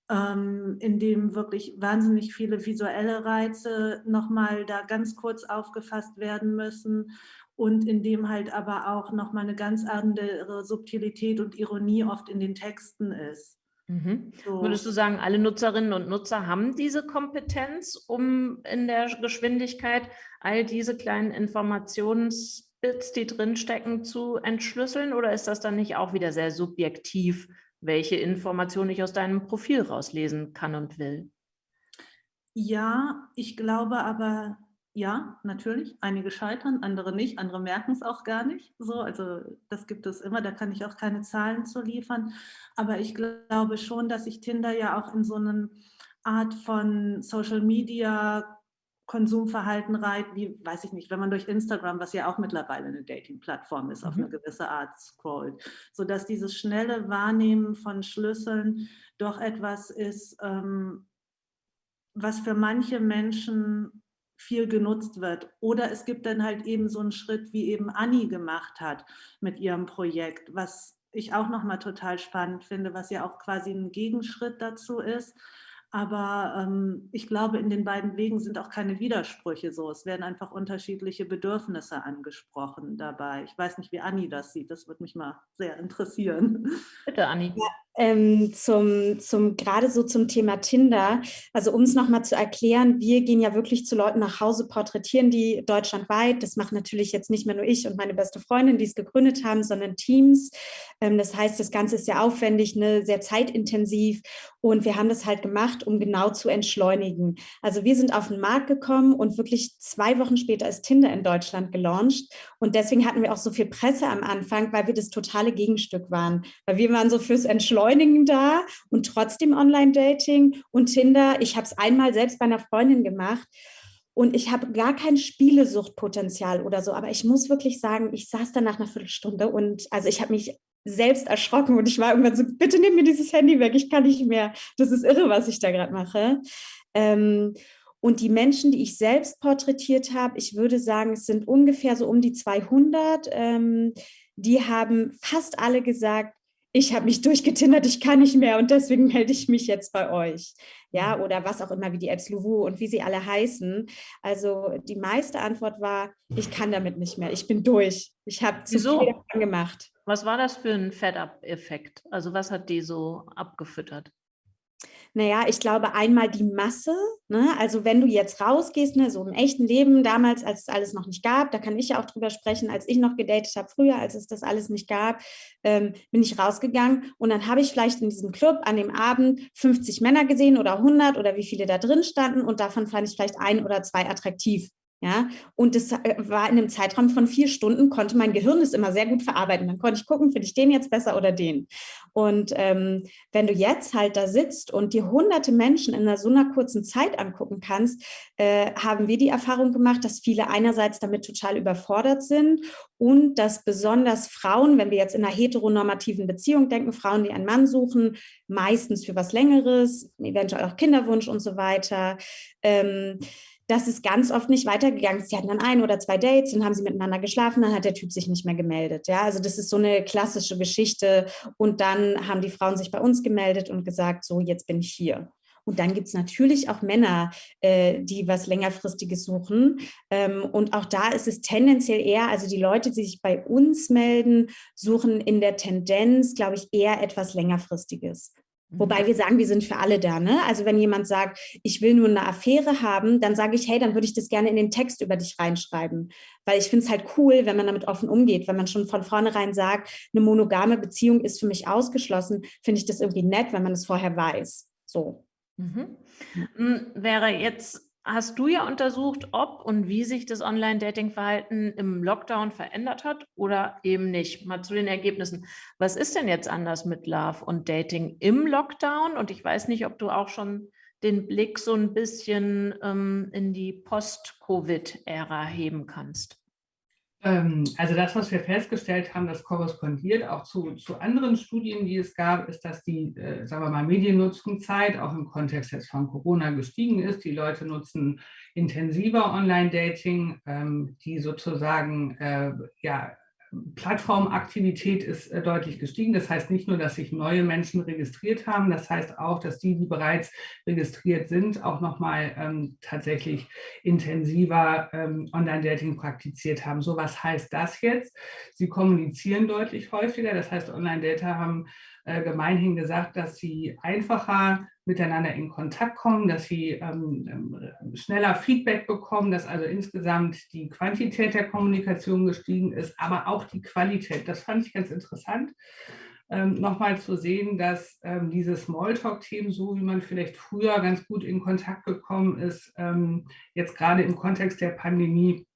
ähm, in dem wirklich wahnsinnig viele visuelle Reize nochmal da ganz kurz aufgefasst werden müssen und in dem halt aber auch nochmal eine ganz andere Subtilität und Ironie oft in den Texten ist. Mhm. So. Würdest du sagen, alle Nutzerinnen und Nutzer haben diese Kompetenz, um in der Geschwindigkeit all diese kleinen Informationsbits, die drinstecken, zu entschlüsseln? Oder ist das dann nicht auch wieder sehr subjektiv, welche Informationen ich aus deinem Profil rauslesen kann und will? Ja, ich glaube aber, ja, natürlich. Einige scheitern, andere nicht, andere merken es auch gar nicht. So, also das gibt es immer, da kann ich auch keine Zahlen zu liefern. Aber ich glaube schon, dass sich Tinder ja auch in so eine Art von Social Media Konsumverhalten reiht, wie, weiß ich nicht, wenn man durch Instagram, was ja auch mittlerweile eine Dating-Plattform ist, mhm. auf eine gewisse Art scrollt, sodass dieses schnelle Wahrnehmen von Schlüsseln doch etwas ist, ähm, was für manche Menschen viel genutzt wird. Oder es gibt dann halt eben so einen Schritt, wie eben Anni gemacht hat mit ihrem Projekt, was ich auch nochmal total spannend finde, was ja auch quasi ein Gegenschritt dazu ist. Aber ähm, ich glaube, in den beiden Wegen sind auch keine Widersprüche so. Es werden einfach unterschiedliche Bedürfnisse angesprochen dabei. Ich weiß nicht, wie Anni das sieht. Das würde mich mal sehr interessieren. Bitte, Anni. Ja, ähm, zum, zum, gerade so zum Thema Tinder. Also um es nochmal zu erklären, wir gehen ja wirklich zu Leuten nach Hause, porträtieren die deutschlandweit. Das macht natürlich jetzt nicht mehr nur ich und meine beste Freundin, die es gegründet haben, sondern Teams. Ähm, das heißt, das Ganze ist sehr aufwendig, ne, sehr zeitintensiv und wir haben das halt gemacht, um genau zu entschleunigen. Also wir sind auf den Markt gekommen und wirklich zwei Wochen später ist Tinder in Deutschland gelauncht und deswegen hatten wir auch so viel Presse am Anfang, weil wir das totale Gegenstück waren. Weil wir waren so fürs Entschleunigen da und trotzdem Online-Dating und Tinder. Ich habe es einmal selbst bei einer Freundin gemacht und ich habe gar kein Spielesuchtpotenzial oder so, aber ich muss wirklich sagen, ich saß da nach einer Viertelstunde und also ich habe mich selbst erschrocken und ich war irgendwann so, bitte nimm mir dieses Handy weg, ich kann nicht mehr. Das ist irre, was ich da gerade mache. Ähm, und die Menschen, die ich selbst porträtiert habe, ich würde sagen, es sind ungefähr so um die 200, ähm, die haben fast alle gesagt, ich habe mich durchgetindert, ich kann nicht mehr und deswegen melde ich mich jetzt bei euch. Ja, mhm. oder was auch immer, wie die Apps Luvu und wie sie alle heißen. Also die meiste Antwort war, ich kann damit nicht mehr, ich bin durch. Ich habe zu Wieso? viel gemacht. Was war das für ein Fed-Up-Effekt? Also was hat die so abgefüttert? Naja, ich glaube einmal die Masse, ne? also wenn du jetzt rausgehst, ne, so im echten Leben, damals, als es alles noch nicht gab, da kann ich ja auch drüber sprechen, als ich noch gedatet habe, früher, als es das alles nicht gab, ähm, bin ich rausgegangen und dann habe ich vielleicht in diesem Club an dem Abend 50 Männer gesehen oder 100 oder wie viele da drin standen und davon fand ich vielleicht ein oder zwei attraktiv. Ja, und das äh, war in einem Zeitraum von vier Stunden, konnte mein Gehirn das immer sehr gut verarbeiten. Dann konnte ich gucken, finde ich den jetzt besser oder den. Und ähm, wenn du jetzt halt da sitzt und dir hunderte Menschen in einer so einer kurzen Zeit angucken kannst, äh, haben wir die Erfahrung gemacht, dass viele einerseits damit total überfordert sind und dass besonders Frauen, wenn wir jetzt in einer heteronormativen Beziehung denken, Frauen, die einen Mann suchen, meistens für was Längeres, eventuell auch Kinderwunsch und so weiter, ähm, das ist ganz oft nicht weitergegangen. Sie hatten dann ein oder zwei Dates, dann haben sie miteinander geschlafen, dann hat der Typ sich nicht mehr gemeldet. Ja, also das ist so eine klassische Geschichte. Und dann haben die Frauen sich bei uns gemeldet und gesagt, so jetzt bin ich hier. Und dann gibt es natürlich auch Männer, äh, die was längerfristiges suchen. Ähm, und auch da ist es tendenziell eher, also die Leute, die sich bei uns melden, suchen in der Tendenz, glaube ich, eher etwas längerfristiges. Wobei mhm. wir sagen, wir sind für alle da. Ne? Also wenn jemand sagt, ich will nur eine Affäre haben, dann sage ich, hey, dann würde ich das gerne in den Text über dich reinschreiben. Weil ich finde es halt cool, wenn man damit offen umgeht. Wenn man schon von vornherein sagt, eine monogame Beziehung ist für mich ausgeschlossen, finde ich das irgendwie nett, wenn man es vorher weiß. So. Mhm. Hm, wäre jetzt hast du ja untersucht, ob und wie sich das Online-Dating-Verhalten im Lockdown verändert hat oder eben nicht. Mal zu den Ergebnissen. Was ist denn jetzt anders mit Love und Dating im Lockdown? Und ich weiß nicht, ob du auch schon den Blick so ein bisschen ähm, in die Post-Covid-Ära heben kannst. Ähm, also das, was wir festgestellt haben, das korrespondiert auch zu, zu anderen Studien, die es gab, ist, dass die, äh, sagen wir mal, Mediennutzungszeit auch im Kontext jetzt von Corona gestiegen ist. Die Leute nutzen intensiver Online-Dating, ähm, die sozusagen äh, ja, Plattformaktivität ist äh, deutlich gestiegen. Das heißt nicht nur, dass sich neue Menschen registriert haben, das heißt auch, dass die, die bereits registriert sind, auch nochmal ähm, tatsächlich intensiver ähm, Online-Dating praktiziert haben. So was heißt das jetzt? Sie kommunizieren deutlich häufiger, das heißt Online-Dater haben äh, gemeinhin gesagt, dass sie einfacher miteinander in Kontakt kommen, dass sie ähm, ähm, schneller Feedback bekommen, dass also insgesamt die Quantität der Kommunikation gestiegen ist, aber auch die Qualität. Das fand ich ganz interessant. Ähm, nochmal zu sehen, dass ähm, diese Smalltalk-Themen, so wie man vielleicht früher ganz gut in Kontakt gekommen ist, ähm, jetzt gerade im Kontext der Pandemie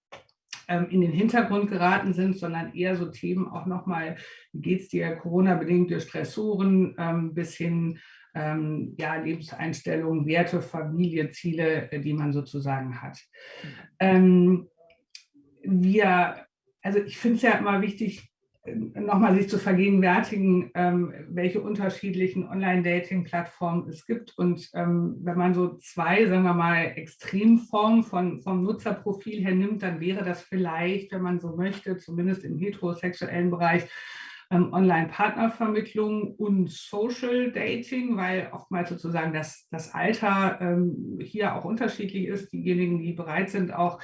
ähm, in den Hintergrund geraten sind, sondern eher so Themen auch nochmal, wie geht es dir, Corona-bedingte Stressoren bis hin ähm, ja, Lebenseinstellungen, Werte, Familie, Ziele, äh, die man sozusagen hat. Ähm, wir, also ich finde es ja immer wichtig, nochmal sich zu vergegenwärtigen, ähm, welche unterschiedlichen Online-Dating-Plattformen es gibt. Und ähm, wenn man so zwei, sagen wir mal, Extremformen von, vom Nutzerprofil her nimmt, dann wäre das vielleicht, wenn man so möchte, zumindest im heterosexuellen Bereich, ähm, Online-Partnervermittlung und Social Dating, weil oftmals sozusagen das, das Alter ähm, hier auch unterschiedlich ist. Diejenigen, die bereit sind, auch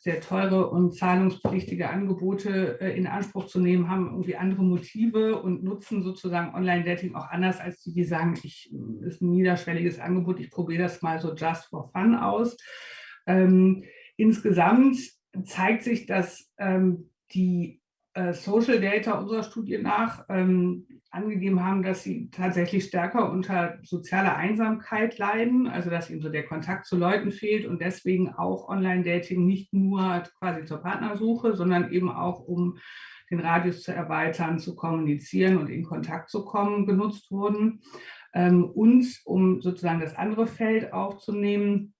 sehr teure und zahlungspflichtige Angebote äh, in Anspruch zu nehmen, haben irgendwie andere Motive und nutzen sozusagen Online-Dating auch anders als die, die sagen, ich ist ein niederschwelliges Angebot, ich probiere das mal so just for fun aus. Ähm, insgesamt zeigt sich, dass ähm, die äh, Social Data unserer Studie nach ähm, angegeben haben, dass sie tatsächlich stärker unter sozialer Einsamkeit leiden, also dass ihnen so der Kontakt zu Leuten fehlt und deswegen auch Online-Dating nicht nur quasi zur Partnersuche, sondern eben auch um den Radius zu erweitern, zu kommunizieren und in Kontakt zu kommen, genutzt wurden. Ähm, und um sozusagen das andere Feld aufzunehmen,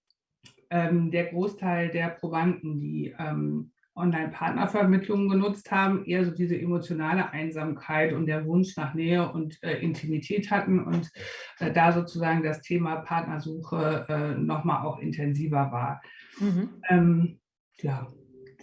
ähm, der Großteil der Probanden, die ähm, Online-Partnervermittlungen genutzt haben, eher so diese emotionale Einsamkeit und der Wunsch nach Nähe und äh, Intimität hatten und äh, da sozusagen das Thema Partnersuche äh, nochmal auch intensiver war. Mhm. Ähm, ja,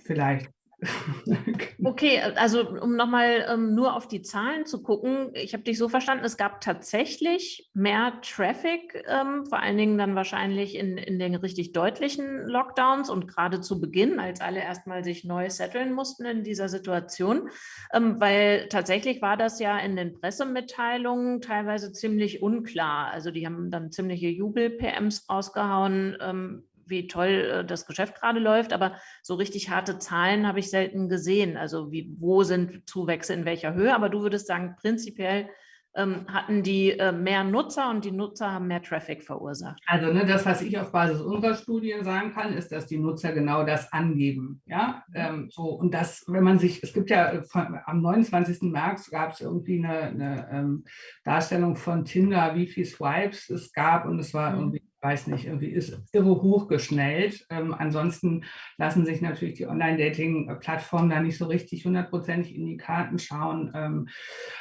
vielleicht <laughs> Okay, also um nochmal ähm, nur auf die Zahlen zu gucken, ich habe dich so verstanden, es gab tatsächlich mehr Traffic, ähm, vor allen Dingen dann wahrscheinlich in, in den richtig deutlichen Lockdowns und gerade zu Beginn, als alle erstmal sich neu setteln mussten in dieser Situation, ähm, weil tatsächlich war das ja in den Pressemitteilungen teilweise ziemlich unklar. Also die haben dann ziemliche Jubel-PMs rausgehauen, ähm, wie toll äh, das Geschäft gerade läuft, aber so richtig harte Zahlen habe ich selten gesehen. Also wie, wo sind Zuwächse in welcher Höhe? Aber du würdest sagen, prinzipiell ähm, hatten die äh, mehr Nutzer und die Nutzer haben mehr Traffic verursacht. Also ne, das, was ich auf Basis unserer Studien sagen kann, ist, dass die Nutzer genau das angeben. Ja, ähm, so und das, wenn man sich, es gibt ja äh, von, am 29. März gab es irgendwie eine, eine ähm, Darstellung von Tinder, wie viele Swipes es gab und es war mhm. irgendwie weiß nicht, irgendwie ist irre hochgeschnellt. Ähm, ansonsten lassen sich natürlich die Online-Dating-Plattformen da nicht so richtig hundertprozentig in die Karten schauen. Ähm,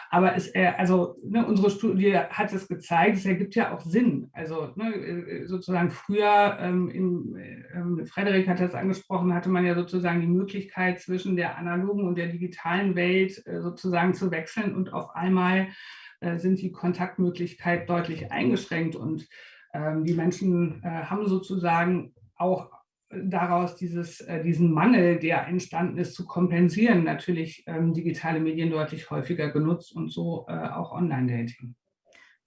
aber es, äh, also ne, unsere Studie hat es gezeigt, es ergibt ja auch Sinn. Also ne, äh, sozusagen früher, ähm, in, äh, Frederik hat das angesprochen, hatte man ja sozusagen die Möglichkeit zwischen der analogen und der digitalen Welt äh, sozusagen zu wechseln und auf einmal äh, sind die Kontaktmöglichkeiten deutlich eingeschränkt und ähm, die Menschen äh, haben sozusagen auch daraus dieses, äh, diesen Mangel, der entstanden ist, zu kompensieren, natürlich ähm, digitale Medien deutlich häufiger genutzt und so äh, auch Online-Dating.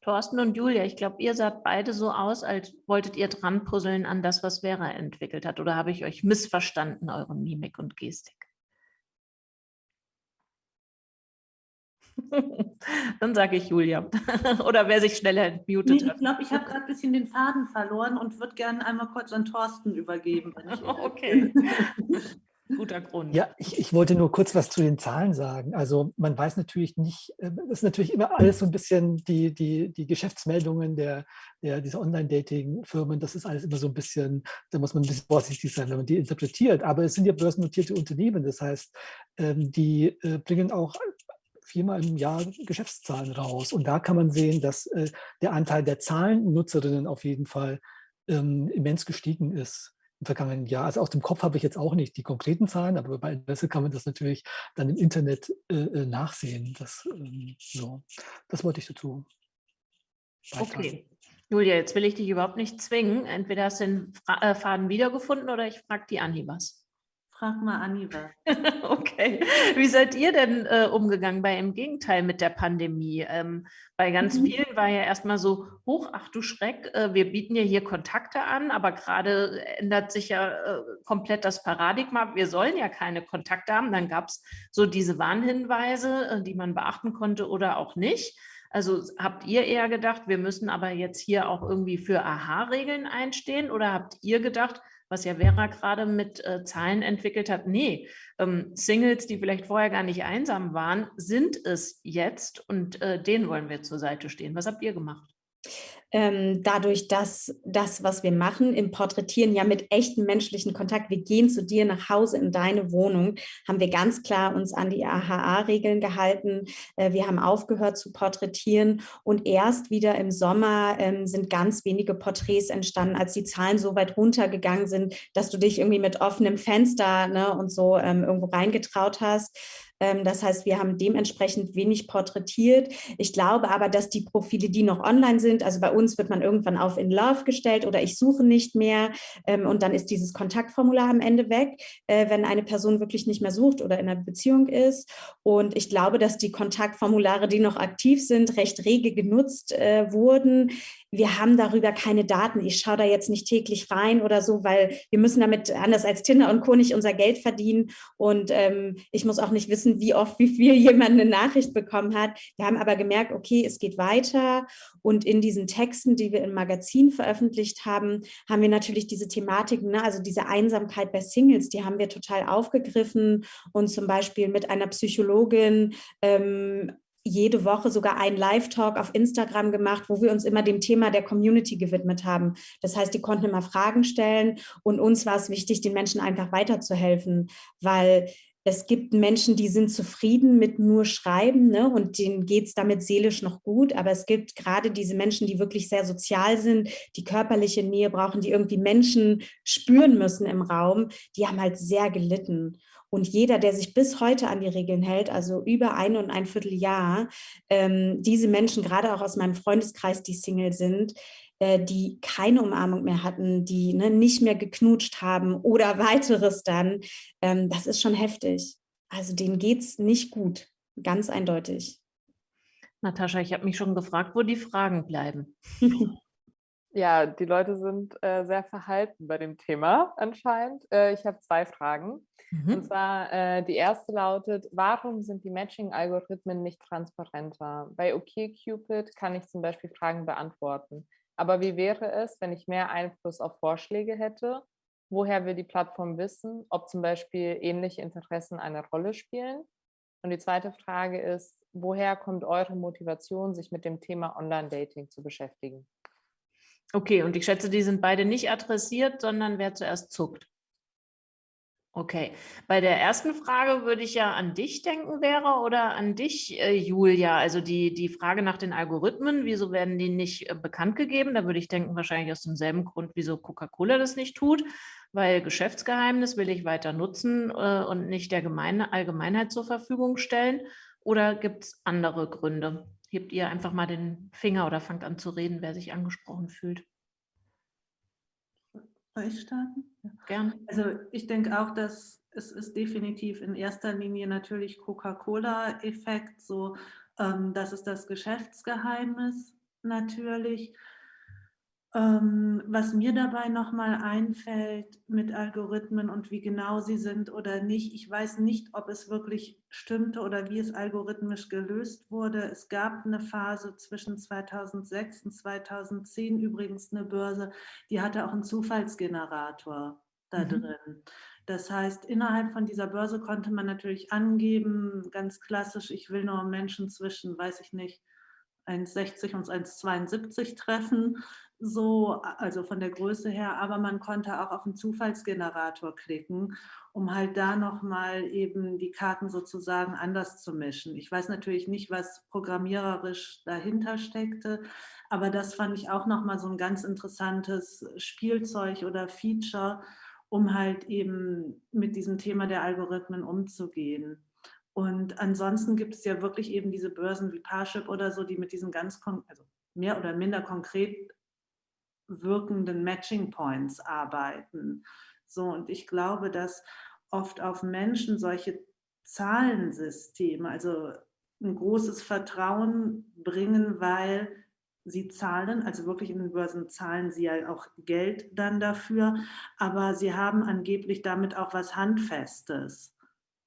Thorsten und Julia, ich glaube, ihr saht beide so aus, als wolltet ihr dran puzzeln an das, was Vera entwickelt hat. Oder habe ich euch missverstanden, eure Mimik und Gestik? <laughs> Dann sage ich Julia. <laughs> Oder wer sich schneller entmutet nee, Ich glaube, ich habe gerade ein bisschen den Faden verloren und würde gerne einmal kurz an Thorsten übergeben. <laughs> okay. Guter Grund. Ja, ich, ich wollte nur kurz was zu den Zahlen sagen. Also man weiß natürlich nicht, das ähm, ist natürlich immer alles so ein bisschen die, die, die Geschäftsmeldungen der, der, dieser Online-Dating-Firmen, das ist alles immer so ein bisschen, da muss man ein bisschen vorsichtig sein, wenn man die interpretiert. Aber es sind ja börsennotierte Unternehmen, das heißt, ähm, die äh, bringen auch viermal im Jahr Geschäftszahlen raus. Und da kann man sehen, dass äh, der Anteil der Zahlennutzerinnen auf jeden Fall ähm, immens gestiegen ist im vergangenen Jahr. Also aus dem Kopf habe ich jetzt auch nicht die konkreten Zahlen, aber bei Interesse kann man das natürlich dann im Internet äh, äh nachsehen. Das, ähm, so. das wollte ich dazu beitragen. Okay. Julia, jetzt will ich dich überhaupt nicht zwingen. Entweder hast du den äh, Faden wiedergefunden oder ich frage die was. Frag mal Anni <laughs> okay. Wie seid ihr denn äh, umgegangen bei im Gegenteil mit der Pandemie? Ähm, bei ganz mhm. vielen war ja erstmal so, hoch, ach du Schreck, äh, wir bieten ja hier Kontakte an, aber gerade ändert sich ja äh, komplett das Paradigma. Wir sollen ja keine Kontakte haben. Dann gab es so diese Warnhinweise, äh, die man beachten konnte oder auch nicht. Also habt ihr eher gedacht, wir müssen aber jetzt hier auch irgendwie für Aha-Regeln einstehen oder habt ihr gedacht, was ja Vera gerade mit äh, Zahlen entwickelt hat, nee, ähm, Singles, die vielleicht vorher gar nicht einsam waren, sind es jetzt und äh, denen wollen wir zur Seite stehen. Was habt ihr gemacht? Ähm, dadurch, dass das, was wir machen, im Porträtieren ja mit echtem menschlichen Kontakt, wir gehen zu dir nach Hause in deine Wohnung, haben wir ganz klar uns an die AHA-Regeln gehalten. Äh, wir haben aufgehört zu porträtieren und erst wieder im Sommer ähm, sind ganz wenige Porträts entstanden, als die Zahlen so weit runtergegangen sind, dass du dich irgendwie mit offenem Fenster ne, und so ähm, irgendwo reingetraut hast. Ähm, das heißt, wir haben dementsprechend wenig porträtiert. Ich glaube aber, dass die Profile, die noch online sind, also bei uns wird man irgendwann auf in Love gestellt oder ich suche nicht mehr ähm, und dann ist dieses Kontaktformular am Ende weg, äh, wenn eine Person wirklich nicht mehr sucht oder in einer Beziehung ist. Und ich glaube, dass die Kontaktformulare, die noch aktiv sind, recht rege genutzt äh, wurden wir haben darüber keine Daten. Ich schaue da jetzt nicht täglich rein oder so, weil wir müssen damit anders als Tinder und Co. nicht unser Geld verdienen. Und ähm, ich muss auch nicht wissen, wie oft, wie viel <laughs> jemand eine Nachricht bekommen hat. Wir haben aber gemerkt, okay, es geht weiter. Und in diesen Texten, die wir im Magazin veröffentlicht haben, haben wir natürlich diese Thematiken, ne? also diese Einsamkeit bei Singles, die haben wir total aufgegriffen und zum Beispiel mit einer Psychologin ähm, jede Woche sogar einen Live-Talk auf Instagram gemacht, wo wir uns immer dem Thema der Community gewidmet haben. Das heißt, die konnten immer Fragen stellen und uns war es wichtig, den Menschen einfach weiterzuhelfen, weil es gibt Menschen, die sind zufrieden mit nur Schreiben ne, und denen geht es damit seelisch noch gut, aber es gibt gerade diese Menschen, die wirklich sehr sozial sind, die körperliche Nähe brauchen, die irgendwie Menschen spüren müssen im Raum, die haben halt sehr gelitten. Und jeder, der sich bis heute an die Regeln hält, also über ein und ein Vierteljahr, ähm, diese Menschen, gerade auch aus meinem Freundeskreis, die Single sind, äh, die keine Umarmung mehr hatten, die ne, nicht mehr geknutscht haben oder <laughs> weiteres dann, ähm, das ist schon heftig. Also denen geht es nicht gut, ganz eindeutig. Natascha, ich habe mich schon gefragt, wo die Fragen bleiben. <laughs> Ja, die Leute sind äh, sehr verhalten bei dem Thema anscheinend. Äh, ich habe zwei Fragen. Mhm. Und zwar äh, die erste lautet, warum sind die Matching-Algorithmen nicht transparenter? Bei OkCupid kann ich zum Beispiel Fragen beantworten. Aber wie wäre es, wenn ich mehr Einfluss auf Vorschläge hätte? Woher will die Plattform wissen, ob zum Beispiel ähnliche Interessen eine Rolle spielen? Und die zweite Frage ist, woher kommt eure Motivation, sich mit dem Thema Online-Dating zu beschäftigen? Okay, und ich schätze, die sind beide nicht adressiert, sondern wer zuerst zuckt. Okay, bei der ersten Frage würde ich ja an dich denken, Vera, oder an dich, äh, Julia. Also die, die Frage nach den Algorithmen, wieso werden die nicht äh, bekannt gegeben? Da würde ich denken, wahrscheinlich aus demselben Grund, wieso Coca-Cola das nicht tut, weil Geschäftsgeheimnis will ich weiter nutzen äh, und nicht der Gemeine, Allgemeinheit zur Verfügung stellen. Oder gibt es andere Gründe? Hebt ihr einfach mal den Finger oder fangt an zu reden, wer sich angesprochen fühlt. Soll ich starten? Ja. Gerne. Also ich denke auch, dass es ist definitiv in erster Linie natürlich Coca-Cola-Effekt, so ähm, das ist das Geschäftsgeheimnis natürlich. Ähm, was mir dabei nochmal einfällt mit Algorithmen und wie genau sie sind oder nicht, ich weiß nicht, ob es wirklich stimmte oder wie es algorithmisch gelöst wurde. Es gab eine Phase zwischen 2006 und 2010 übrigens eine Börse, die hatte auch einen Zufallsgenerator da mhm. drin. Das heißt, innerhalb von dieser Börse konnte man natürlich angeben, ganz klassisch, ich will nur Menschen zwischen, weiß ich nicht, 1,60 und 1,72 treffen so, also von der Größe her, aber man konnte auch auf den Zufallsgenerator klicken, um halt da nochmal eben die Karten sozusagen anders zu mischen. Ich weiß natürlich nicht, was programmiererisch dahinter steckte, aber das fand ich auch nochmal so ein ganz interessantes Spielzeug oder Feature, um halt eben mit diesem Thema der Algorithmen umzugehen. Und ansonsten gibt es ja wirklich eben diese Börsen wie Parship oder so, die mit diesen ganz, also mehr oder minder konkret wirkenden Matching Points arbeiten. So, und ich glaube, dass oft auf Menschen solche Zahlensysteme, also ein großes Vertrauen bringen, weil sie zahlen, also wirklich in den Börsen zahlen sie ja auch Geld dann dafür, aber sie haben angeblich damit auch was Handfestes.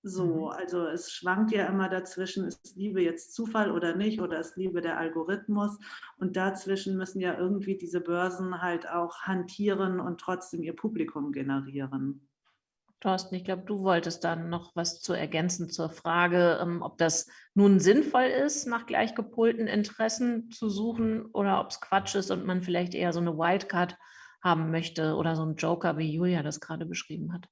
So, mhm. also es schwankt ja immer dazwischen, ist Liebe jetzt Zufall oder nicht oder ist Liebe der Algorithmus und dazwischen müssen ja irgendwie diese Börsen halt auch hantieren und trotzdem ihr Publikum generieren. Thorsten, ich glaube, du wolltest dann noch was zu ergänzen zur Frage, ähm, ob das nun sinnvoll ist, nach gleichgepolten Interessen zu suchen oder ob es Quatsch ist und man vielleicht eher so eine Wildcard haben möchte oder so einen Joker, wie Julia das gerade beschrieben hat.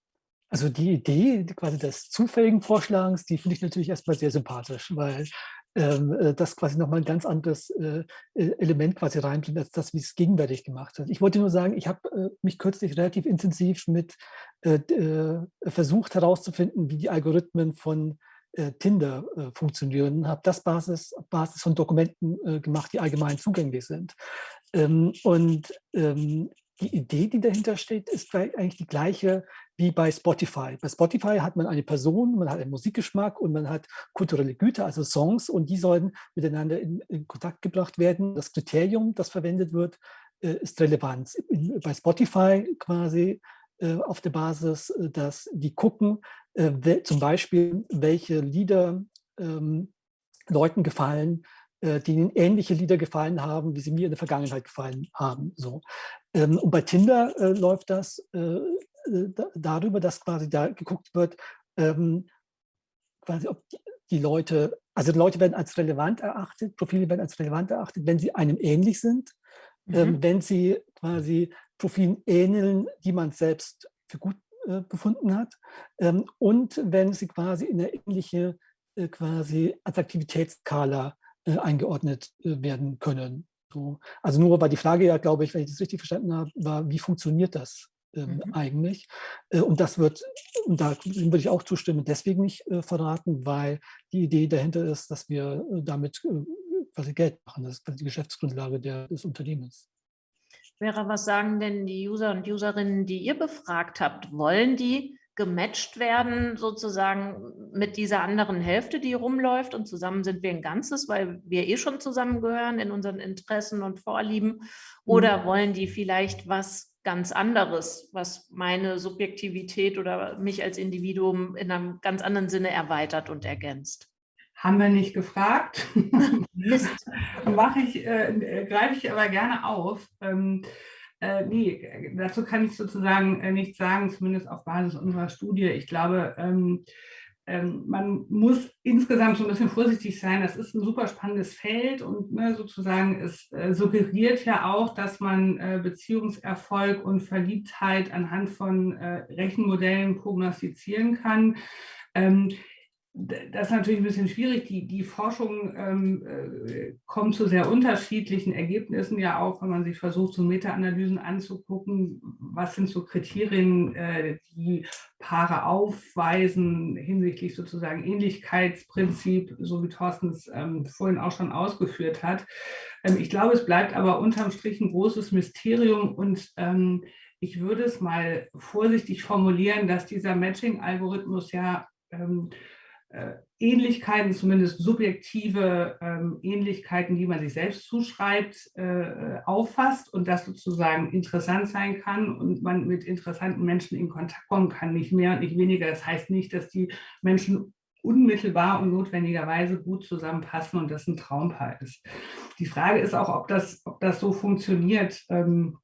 Also die Idee quasi des zufälligen Vorschlagens, die finde ich natürlich erstmal sehr sympathisch, weil ähm, äh, das quasi nochmal ein ganz anderes äh, e-, Element quasi reinbringt, als das, wie es gegenwärtig gemacht hat. Ich wollte nur sagen, ich habe äh, mich kürzlich relativ intensiv mit äh, äh, versucht herauszufinden, wie die Algorithmen von äh, Tinder funktionieren, habe das Basis, Basis von Dokumenten gemacht, die allgemein zugänglich sind. Ähm, und ähm, die Idee, die dahinter steht, ist eigentlich die gleiche wie bei Spotify. Bei Spotify hat man eine Person, man hat einen Musikgeschmack und man hat kulturelle Güter, also Songs, und die sollen miteinander in, in Kontakt gebracht werden. Das Kriterium, das verwendet wird, äh, ist Relevanz. bei Spotify quasi äh, auf der Basis, äh, dass die gucken, zum Beispiel, welche Lieder ähm, Leuten gefallen, die ihnen ähnliche Lieder gefallen haben, wie sie mir in der Vergangenheit gefallen haben. So. Ähm, und bei Tinder äh, läuft das äh, darüber, dass quasi da geguckt wird, ähm, quasi ob die, die Leute, also Leute werden als relevant erachtet, Profile werden als relevant erachtet, wenn sie einem ähnlich sind, ähm, mhm. ähm, wenn sie quasi Profilen ähneln, die man selbst für gut äh, befunden hat ähm, und wenn sie quasi in eine ähnliche äh, quasi Attraktivitätsskala äh, eingeordnet äh, werden können. So. Also nur war die Frage ja, glaube ich, wenn ich das richtig verstanden habe, war, wie funktioniert das ähm, mhm. eigentlich? Äh, und das wird, und da würde ich auch zustimmen, deswegen nicht äh, verraten, weil die Idee dahinter ist, dass wir äh, damit äh, quasi Geld machen. Das ist die Geschäftsgrundlage der, des Unternehmens. Vera, was sagen denn die User und Userinnen, die ihr befragt habt? Wollen die gematcht werden, sozusagen mit dieser anderen Hälfte, die rumläuft und zusammen sind wir ein Ganzes, weil wir eh schon zusammengehören in unseren Interessen und Vorlieben oder mhm. wollen die vielleicht was ganz anderes, was meine Subjektivität oder mich als Individuum in einem ganz anderen Sinne erweitert und ergänzt? Haben wir nicht gefragt. <laughs> Mist. Mache ich, äh, greife ich aber gerne auf. Ähm, äh, nee, dazu kann ich sozusagen äh, nichts sagen, zumindest auf Basis unserer Studie. Ich glaube, ähm, ähm, man muss insgesamt so ein bisschen vorsichtig sein. Das ist ein super spannendes Feld und ne, sozusagen es äh, suggeriert ja auch, dass man äh, Beziehungserfolg und Verliebtheit anhand von äh, Rechenmodellen prognostizieren kann. Ähm, das ist natürlich ein bisschen schwierig. Die, die Forschung ähm, äh, kommt zu sehr unterschiedlichen Ergebnissen, ja auch, wenn man sich versucht, so Meta-Analysen anzugucken, was sind so Kriterien, äh, die Paare aufweisen hinsichtlich sozusagen Ähnlichkeitsprinzip, so wie Thorsten es ähm, vorhin auch schon ausgeführt hat. Ähm, ich glaube, es bleibt aber unterm Strich ein großes Mysterium und ähm, ich würde es mal vorsichtig formulieren, dass dieser Matching-Algorithmus ja ähm, äh, Ähnlichkeiten, zumindest subjektive ähm, Ähnlichkeiten, die man sich selbst zuschreibt, äh, auffasst und das sozusagen interessant sein kann und man mit interessanten Menschen in Kontakt kommen kann, nicht mehr und nicht weniger. Das heißt nicht, dass die Menschen unmittelbar und notwendigerweise gut zusammenpassen und das ein Traumpaar ist. Die Frage ist auch, ob das, ob das so funktioniert. Ähm,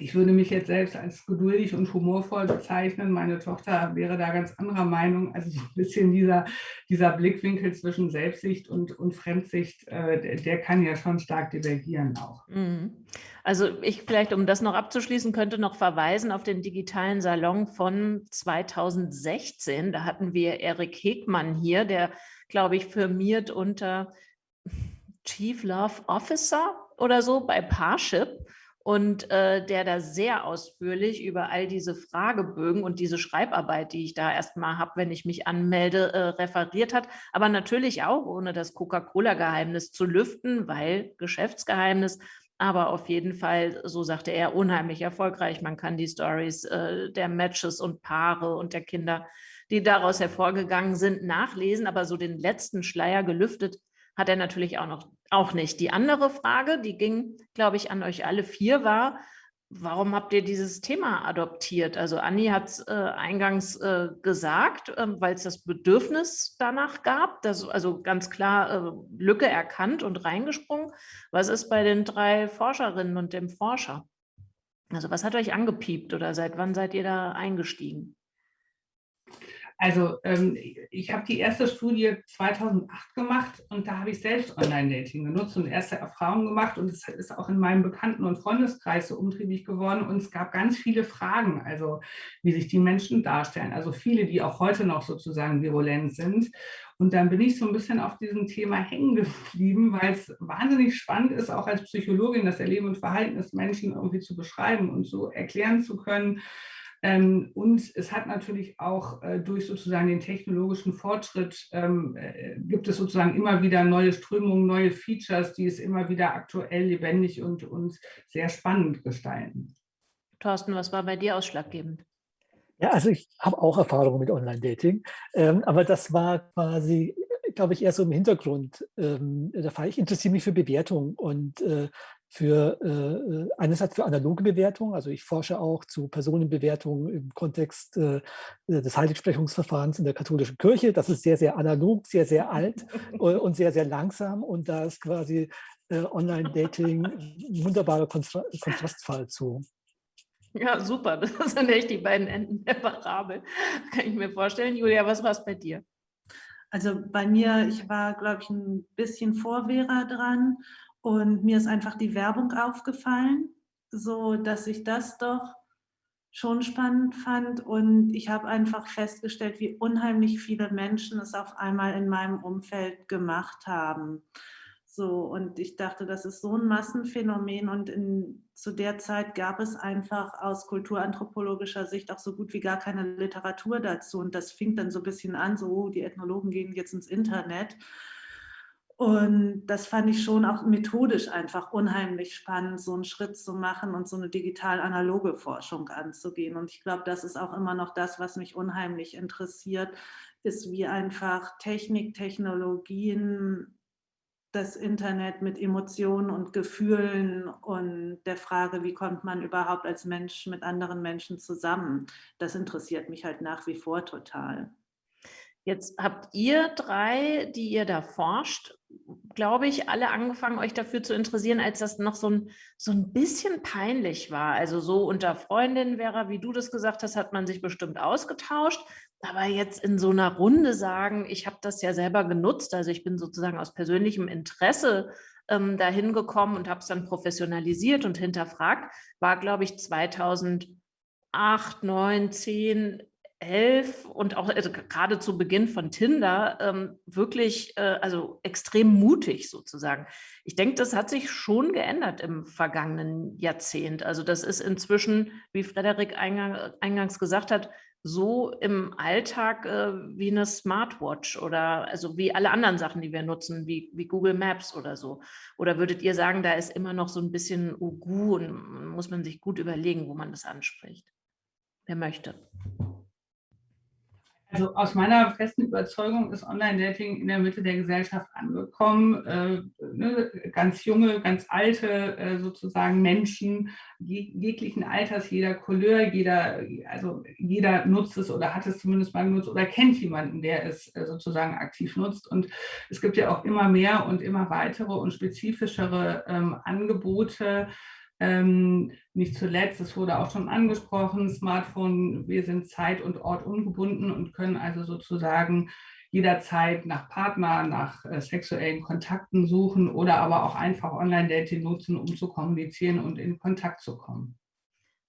ich würde mich jetzt selbst als geduldig und humorvoll bezeichnen. Meine Tochter wäre da ganz anderer Meinung. Also so ein bisschen dieser, dieser Blickwinkel zwischen Selbstsicht und, und Fremdsicht, äh, der, der, kann ja schon stark divergieren auch. Mhm. Also ich vielleicht, um das noch abzuschließen, könnte noch verweisen auf den digitalen Salon von 2016. Da hatten wir Erik Hegmann hier, der, glaube ich, firmiert unter Chief Love Officer oder so bei Parship und äh, der da sehr ausführlich über all diese Fragebögen und diese Schreibarbeit, die ich da erstmal habe, wenn ich mich anmelde, äh, referiert hat. Aber natürlich auch, ohne das Coca-Cola-Geheimnis zu lüften, weil Geschäftsgeheimnis, aber auf jeden Fall, so sagte er, unheimlich erfolgreich. Man kann die Stories äh, der Matches und Paare und der Kinder, die daraus hervorgegangen sind, nachlesen. Aber so den letzten Schleier gelüftet hat er natürlich auch noch auch nicht. Die andere Frage, die ging, glaube ich, an euch alle vier, war, warum habt ihr dieses Thema adoptiert? Also Anni hat es äh, eingangs äh, gesagt, äh, weil es das Bedürfnis danach gab, das, also ganz klar äh, Lücke erkannt und reingesprungen. Was ist bei den drei Forscherinnen und dem Forscher? Also was hat euch angepiept oder seit wann seid ihr da eingestiegen? Also ähm, ich habe die erste Studie 2008 gemacht und da habe ich selbst Online-Dating genutzt und erste Erfahrungen gemacht und es ist auch in meinem Bekannten- und Freundeskreis so umtriebig geworden und es gab ganz viele Fragen, also wie sich die Menschen darstellen, also viele, die auch heute noch sozusagen virulent sind. Und dann bin ich so ein bisschen auf diesem Thema hängen geblieben, weil es wahnsinnig spannend ist, auch als Psychologin das Erleben und Verhalten des Menschen irgendwie zu beschreiben und so erklären zu können, ähm, und es hat natürlich auch äh, durch sozusagen den technologischen Fortschritt, ähm, äh, gibt es sozusagen immer wieder neue Strömungen, neue Features, die es immer wieder aktuell, lebendig und, und sehr spannend gestalten. Thorsten, was war bei dir ausschlaggebend? Ja, also ich habe auch Erfahrungen mit Online-Dating, ähm, aber das war quasi, glaube ich, eher so im Hintergrund ähm, der Fall. Ich interessiere mich für Bewertung und äh, für äh, einerseits für analoge Bewertung, also ich forsche auch zu Personenbewertungen im Kontext äh, des Heiligsprechungsverfahrens in der katholischen Kirche. Das ist sehr, sehr analog, sehr, sehr alt <laughs> und sehr, sehr langsam und da ist quasi äh, Online-Dating ein wunderbarer Kontra Kontrastfall zu. Ja, super. Das <laughs> sind echt die beiden Enden der Parabel. Kann ich mir vorstellen. Julia, was war es bei dir? Also bei mir, ich war, glaube ich, ein bisschen vor Vera dran und mir ist einfach die Werbung aufgefallen, so dass ich das doch schon spannend fand. Und ich habe einfach festgestellt, wie unheimlich viele Menschen es auf einmal in meinem Umfeld gemacht haben. So, und ich dachte, das ist so ein Massenphänomen und in, zu der Zeit gab es einfach aus kulturanthropologischer Sicht auch so gut wie gar keine Literatur dazu. Und das fing dann so ein bisschen an, so oh, die Ethnologen gehen jetzt ins Internet. Und das fand ich schon auch methodisch einfach unheimlich spannend, so einen Schritt zu machen und so eine digital-analoge Forschung anzugehen. Und ich glaube, das ist auch immer noch das, was mich unheimlich interessiert, ist wie einfach Technik, Technologien, das Internet mit Emotionen und Gefühlen und der Frage, wie kommt man überhaupt als Mensch mit anderen Menschen zusammen. Das interessiert mich halt nach wie vor total. Jetzt habt ihr drei, die ihr da forscht, glaube ich, alle angefangen, euch dafür zu interessieren, als das noch so ein, so ein bisschen peinlich war. Also so unter Freundinnen, Vera, wie du das gesagt hast, hat man sich bestimmt ausgetauscht. Aber jetzt in so einer Runde sagen, ich habe das ja selber genutzt, also ich bin sozusagen aus persönlichem Interesse ähm, dahin gekommen und habe es dann professionalisiert und hinterfragt, war, glaube ich, 2008, 9, 10 elf und auch also gerade zu Beginn von Tinder ähm, wirklich, äh, also extrem mutig sozusagen. Ich denke, das hat sich schon geändert im vergangenen Jahrzehnt. Also das ist inzwischen, wie Frederik eingang, eingangs gesagt hat, so im Alltag äh, wie eine Smartwatch oder also wie alle anderen Sachen, die wir nutzen, wie, wie Google Maps oder so. Oder würdet ihr sagen, da ist immer noch so ein bisschen Ugu und muss man sich gut überlegen, wo man das anspricht? Wer möchte? Also aus meiner festen Überzeugung ist Online-Dating in der Mitte der Gesellschaft angekommen. Äh, ne, ganz junge, ganz alte äh, sozusagen Menschen jeg jeglichen Alters, jeder Couleur, jeder, also jeder nutzt es oder hat es zumindest mal genutzt oder kennt jemanden, der es äh, sozusagen aktiv nutzt. Und es gibt ja auch immer mehr und immer weitere und spezifischere ähm, Angebote, ähm, nicht zuletzt, es wurde auch schon angesprochen, Smartphone, wir sind zeit- und Ort ungebunden und können also sozusagen jederzeit nach Partner, nach äh, sexuellen Kontakten suchen oder aber auch einfach Online-Dating nutzen, um zu kommunizieren und in Kontakt zu kommen.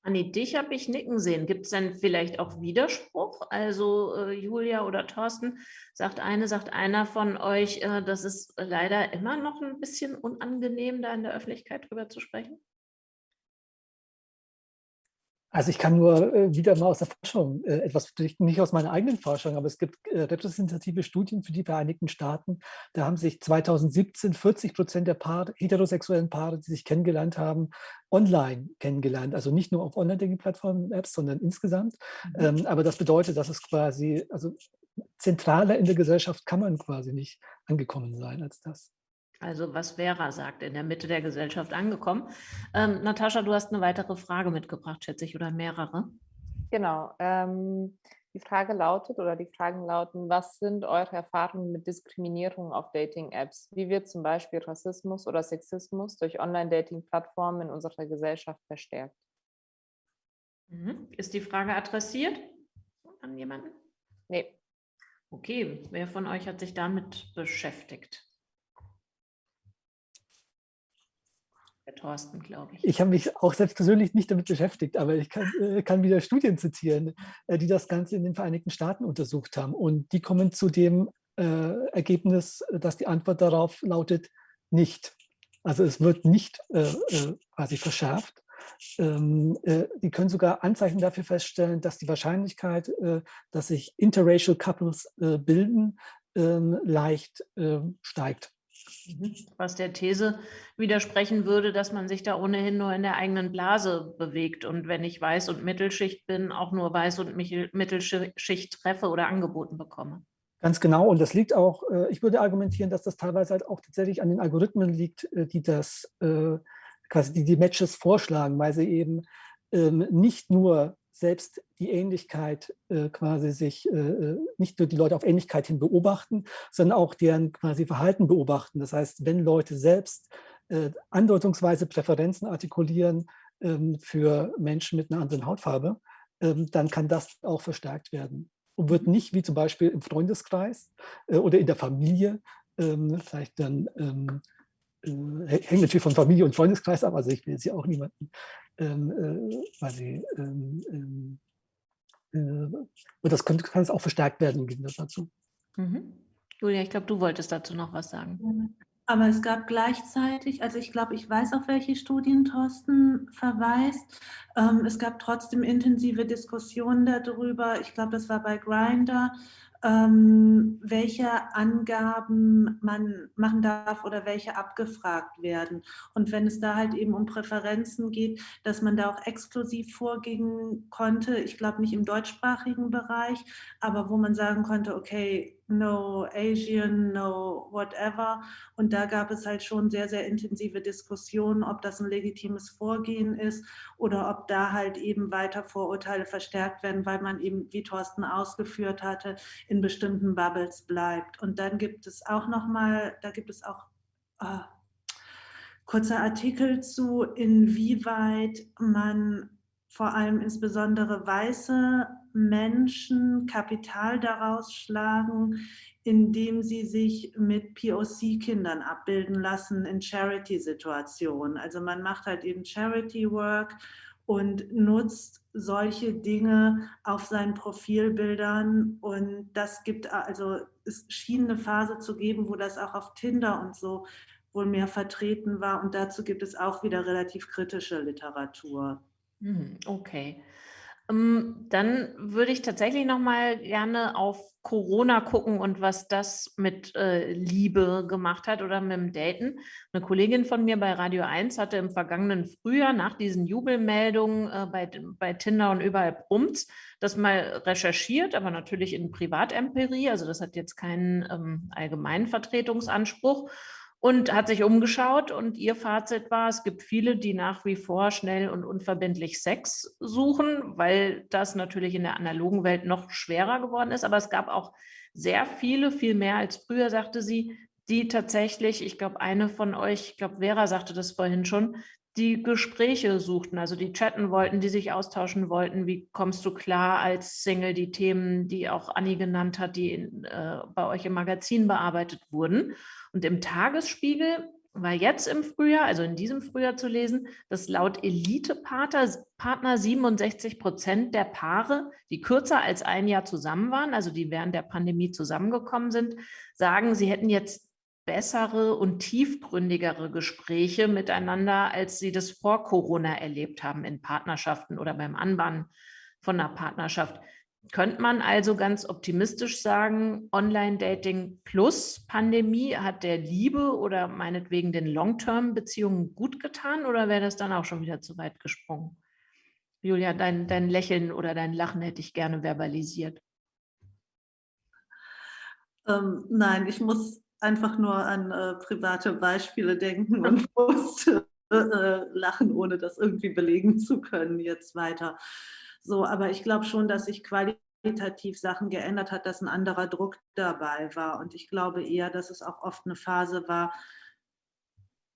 Anni, dich habe ich nicken sehen. Gibt es denn vielleicht auch Widerspruch? Also äh, Julia oder Thorsten, sagt eine, sagt einer von euch, äh, das ist leider immer noch ein bisschen unangenehm, da in der Öffentlichkeit drüber zu sprechen? Also ich kann nur äh, wieder mal aus der Forschung äh, etwas berichten, nicht aus meiner eigenen Forschung, aber es gibt äh, repräsentative Studien für die Vereinigten Staaten. Da haben sich 2017 40 Prozent der Paare, heterosexuellen Paare, die sich kennengelernt haben, online kennengelernt. Also nicht nur auf Online-Dating-Plattformen, Apps, sondern insgesamt. Mhm. Ähm, aber das bedeutet, dass es quasi, also zentraler in der Gesellschaft kann man quasi nicht angekommen sein als das. Also was Vera sagt, in der Mitte der Gesellschaft angekommen. Ähm, Natascha, du hast eine weitere Frage mitgebracht, schätze ich, oder mehrere. Genau. Ähm, die Frage lautet oder die Fragen lauten, was sind eure Erfahrungen mit Diskriminierung auf Dating-Apps? Wie wird zum Beispiel Rassismus oder Sexismus durch Online-Dating-Plattformen in unserer Gesellschaft verstärkt? Mhm. Ist die Frage adressiert an jemanden? Nee. Okay, wer von euch hat sich damit beschäftigt? Thorsten, glaube ich. Ich habe mich auch selbst persönlich nicht damit beschäftigt, aber ich kann, äh, kann wieder Studien zitieren, äh, die das Ganze in den Vereinigten Staaten untersucht haben. Und die kommen zu dem äh, Ergebnis, dass die Antwort darauf lautet, nicht. Also es wird nicht äh, äh, quasi verschärft. Ähm, äh, die können sogar Anzeichen dafür feststellen, dass die Wahrscheinlichkeit, dass sich interracial Couples bilden, ähm, leicht steigt. Mhm. Was der These widersprechen würde, dass man sich da ohnehin nur in der eigenen Blase bewegt und wenn ich Weiß- und Mittelschicht bin, auch nur Weiß- und Mittelschicht treffe oder angeboten bekomme. Ganz genau. Und das liegt auch, äh, ich würde argumentieren, dass das teilweise halt auch tatsächlich an den Algorithmen liegt, äh, die das äh, quasi die, die Matches vorschlagen, weil sie eben ähm, nicht nur selbst die Ähnlichkeit quasi sich, nicht nur die Leute auf Ähnlichkeit hin beobachten, sondern auch deren quasi Verhalten beobachten. Das heißt, wenn Leute selbst andeutungsweise Präferenzen artikulieren ähm, für Menschen mit einer anderen Hautfarbe, ähm, dann kann das auch verstärkt werden und wird nicht wie zum Beispiel im Freundeskreis äh, oder in der Familie ähm, vielleicht dann ähm, äh, hängt natürlich von Familie und Freundeskreis ab, also ich will jetzt hier auch niemanden ähm, äh, quasi ähm, ähm, äh, und das könnte, kann es auch verstärkt werden im Gegensatz dazu. Mhm. Julia, ich glaube, du wolltest dazu noch was sagen. Aber es gab gleichzeitig, also ich glaube, ich weiß, auf welche Studien Thorsten verweist. Ähm, es gab trotzdem intensive Diskussionen darüber. Ich glaube, das war bei Grindr, ähm, welche Angaben man machen darf oder welche abgefragt werden. Und wenn es da halt eben um Präferenzen geht, dass man da auch exklusiv vorgehen konnte, ich glaube nicht im deutschsprachigen Bereich, aber wo man sagen konnte, okay, no Asian, no whatever. Und da gab es halt schon sehr, sehr intensive Diskussionen, ob das ein legitimes Vorgehen ist oder ob da halt eben weiter Vorurteile verstärkt werden, weil man eben, wie Thorsten ausgeführt hatte, in bestimmten Bubbles bleibt. Und dann gibt es auch nochmal, da gibt es auch äh, kurze Artikel zu, inwieweit man vor allem insbesondere weiße Menschen Kapital daraus schlagen, indem sie sich mit POC-Kindern abbilden lassen in Charity-Situationen. Also man macht halt eben Charity-Work und nutzt solche Dinge auf seinen Profilbildern und das gibt also es schien eine Phase zu geben, wo das auch auf Tinder und so wohl mehr vertreten war und dazu gibt es auch wieder relativ kritische Literatur. Hm, okay. Ähm, dann würde ich tatsächlich noch mal gerne auf Corona gucken und was das mit äh, Liebe gemacht hat oder mit dem Daten. Eine Kollegin von mir bei Radio 1 hatte im vergangenen Frühjahr nach diesen Jubelmeldungen äh, bei, bei Tinder und überall Brumms das mal recherchiert, aber natürlich in Privatempirie. Also das hat jetzt keinen ähm, allgemeinen Vertretungsanspruch und hat sich umgeschaut und ihr Fazit war, es gibt viele, die nach wie vor schnell und unverbindlich Sex suchen, weil das natürlich in der analogen Welt noch schwerer geworden ist. Aber es gab auch sehr viele, viel mehr als früher, sagte sie, die tatsächlich, ich glaube, eine von euch, ich glaube, Vera sagte das vorhin schon, die Gespräche suchten, also die chatten wollten, die sich austauschen wollten. Wie kommst du klar als Single? Die Themen, die auch Anni genannt hat, die in, äh, bei euch im Magazin bearbeitet wurden. Und im Tagesspiegel war jetzt im Frühjahr, also in diesem Frühjahr zu lesen, dass laut Elite-Partner 67 Prozent der Paare, die kürzer als ein Jahr zusammen waren, also die während der Pandemie zusammengekommen sind, sagen, sie hätten jetzt bessere und tiefgründigere Gespräche miteinander, als sie das vor Corona erlebt haben in Partnerschaften oder beim Anbahnen von einer Partnerschaft. Könnte man also ganz optimistisch sagen, Online-Dating plus Pandemie hat der Liebe oder meinetwegen den Long-Term-Beziehungen gut getan oder wäre das dann auch schon wieder zu weit gesprungen? Julia, dein, dein Lächeln oder dein Lachen hätte ich gerne verbalisiert. Ähm, nein, ich muss einfach nur an äh, private Beispiele denken und <laughs> musste äh, lachen, ohne das irgendwie belegen zu können jetzt weiter. So, aber ich glaube schon, dass sich qualitativ Sachen geändert hat, dass ein anderer Druck dabei war. Und ich glaube eher, dass es auch oft eine Phase war,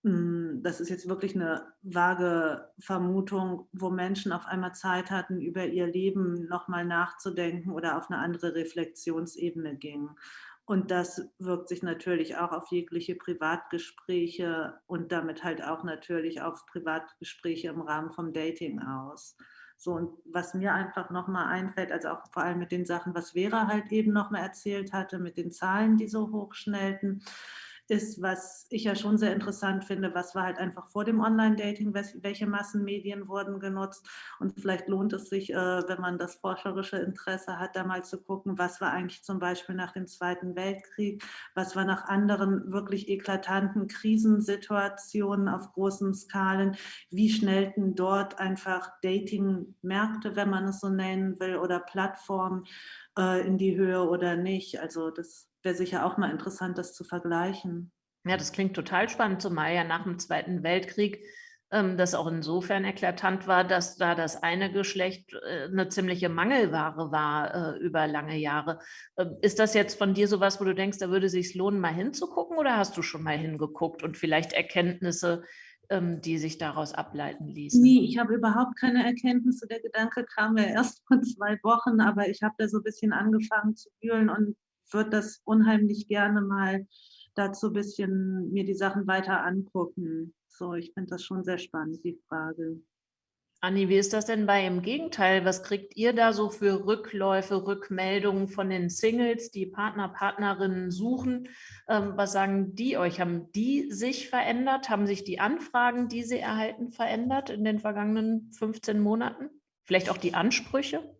hm, das ist jetzt wirklich eine vage Vermutung, wo Menschen auf einmal Zeit hatten, über ihr Leben nochmal nachzudenken oder auf eine andere Reflexionsebene gingen. Und das wirkt sich natürlich auch auf jegliche Privatgespräche und damit halt auch natürlich auf Privatgespräche im Rahmen vom Dating aus. So, und was mir einfach nochmal einfällt, also auch vor allem mit den Sachen, was Vera halt eben nochmal erzählt hatte, mit den Zahlen, die so hoch schnellten, ist, was ich ja schon sehr interessant finde, was war halt einfach vor dem Online-Dating, welche Massenmedien wurden genutzt und vielleicht lohnt es sich, äh, wenn man das forscherische Interesse hat, da mal zu gucken, was war eigentlich zum Beispiel nach dem Zweiten Weltkrieg, was war nach anderen wirklich eklatanten Krisensituationen auf großen Skalen, wie schnellten dort einfach Dating-Märkte, wenn man es so nennen will, oder Plattformen äh, in die Höhe oder nicht. Also das wäre sicher auch mal interessant, das zu vergleichen. Ja, das klingt total spannend, zumal ja nach dem Zweiten Weltkrieg ähm, das auch insofern eklatant war, dass da das eine Geschlecht äh, eine ziemliche Mangelware war äh, über lange Jahre. Äh, ist das jetzt von dir sowas, wo du denkst, da würde es sich lohnen, mal hinzugucken oder hast du schon mal hingeguckt und vielleicht Erkenntnisse, ähm, die sich daraus ableiten ließen? Nee, ich habe überhaupt keine Erkenntnisse. Der Gedanke kam mir erst vor zwei Wochen, aber ich habe da so ein bisschen angefangen zu wühlen und würde das unheimlich gerne mal dazu ein bisschen mir die Sachen weiter angucken. So, ich finde das schon sehr spannend, die Frage. Anni, wie ist das denn bei im Gegenteil? Was kriegt ihr da so für Rückläufe, Rückmeldungen von den Singles, die Partner, Partnerinnen suchen? Ähm, was sagen die euch? Haben die sich verändert? Haben sich die Anfragen, die sie erhalten, verändert in den vergangenen 15 Monaten? Vielleicht auch die Ansprüche?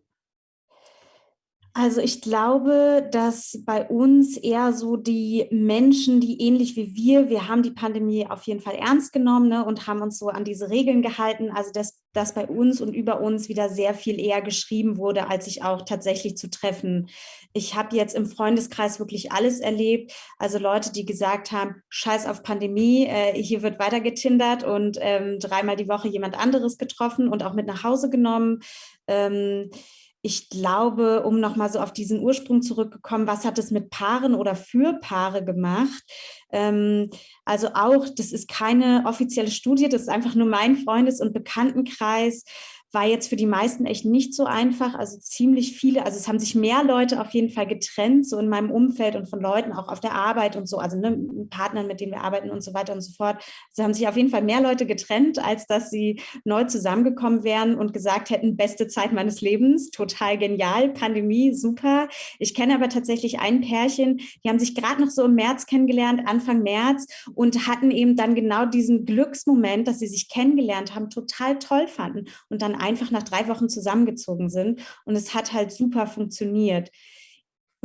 Also ich glaube, dass bei uns eher so die Menschen, die ähnlich wie wir, wir haben die Pandemie auf jeden Fall ernst genommen ne, und haben uns so an diese Regeln gehalten. Also dass, dass bei uns und über uns wieder sehr viel eher geschrieben wurde, als sich auch tatsächlich zu treffen. Ich habe jetzt im Freundeskreis wirklich alles erlebt. Also Leute, die gesagt haben, scheiß auf Pandemie, äh, hier wird weiter getindert und ähm, dreimal die Woche jemand anderes getroffen und auch mit nach Hause genommen. Ähm, ich glaube, um nochmal so auf diesen Ursprung zurückgekommen, was hat es mit Paaren oder für Paare gemacht? Ähm, also auch, das ist keine offizielle Studie, das ist einfach nur mein Freundes- und Bekanntenkreis war jetzt für die meisten echt nicht so einfach. Also ziemlich viele, also es haben sich mehr Leute auf jeden Fall getrennt, so in meinem Umfeld und von Leuten auch auf der Arbeit und so, also ne, Partnern, mit denen wir arbeiten und so weiter und so fort. Es haben sich auf jeden Fall mehr Leute getrennt, als dass sie neu zusammengekommen wären und gesagt hätten, beste Zeit meines Lebens, total genial, Pandemie, super. Ich kenne aber tatsächlich ein Pärchen, die haben sich gerade noch so im März kennengelernt, Anfang März und hatten eben dann genau diesen Glücksmoment, dass sie sich kennengelernt haben, total toll fanden und dann einfach nach drei Wochen zusammengezogen sind. Und es hat halt super funktioniert.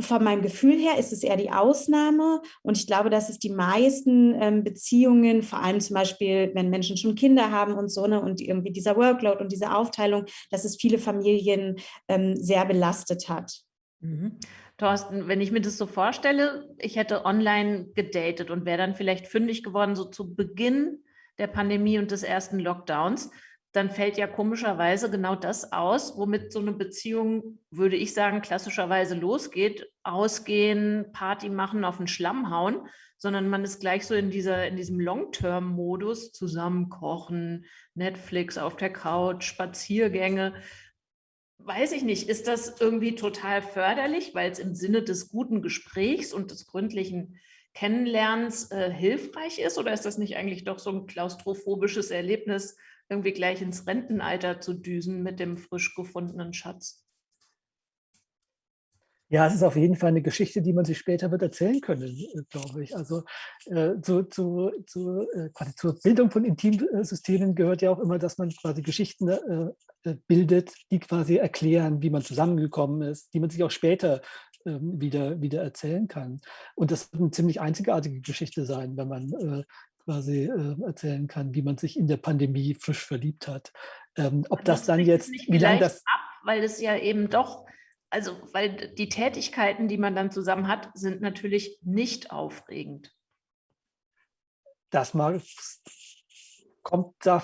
Von meinem Gefühl her ist es eher die Ausnahme und ich glaube, dass es die meisten ähm, Beziehungen, vor allem zum Beispiel, wenn Menschen schon Kinder haben und so, ne, und irgendwie dieser Workload und diese Aufteilung, dass es viele Familien ähm, sehr belastet hat. Mhm. Thorsten, wenn ich mir das so vorstelle, ich hätte online gedatet und wäre dann vielleicht fündig geworden, so zu Beginn der Pandemie und des ersten Lockdowns, dann fällt ja komischerweise genau das aus, womit so eine Beziehung, würde ich sagen, klassischerweise losgeht. Ausgehen, Party machen, auf den Schlamm hauen, sondern man ist gleich so in, dieser, in diesem Long-Term-Modus, zusammen kochen, Netflix auf der Couch, Spaziergänge. Weiß ich nicht, ist das irgendwie total förderlich, weil es im Sinne des guten Gesprächs und des gründlichen Kennenlernens äh, hilfreich ist? Oder ist das nicht eigentlich doch so ein klaustrophobisches Erlebnis, irgendwie gleich ins Rentenalter zu düsen mit dem frisch gefundenen Schatz. Ja, es ist auf jeden Fall eine Geschichte, die man sich später wird erzählen können, glaube ich. Also äh, zu, zu, zu, äh, quasi zur Bildung von Intimsystemen gehört ja auch immer, dass man quasi Geschichten äh, äh, bildet, die quasi erklären, wie man zusammengekommen ist, die man sich auch später ähm, wieder, wieder erzählen kann. Und das wird eine ziemlich einzigartige Geschichte sein, wenn man äh, quasi äh, erzählen kann, wie man sich in der Pandemie frisch verliebt hat. Ähm, ob das, das dann jetzt, wie lange das... Ab, weil es ja eben doch, also weil die Tätigkeiten, die man dann zusammen hat, sind natürlich nicht aufregend. Das mal kommt da,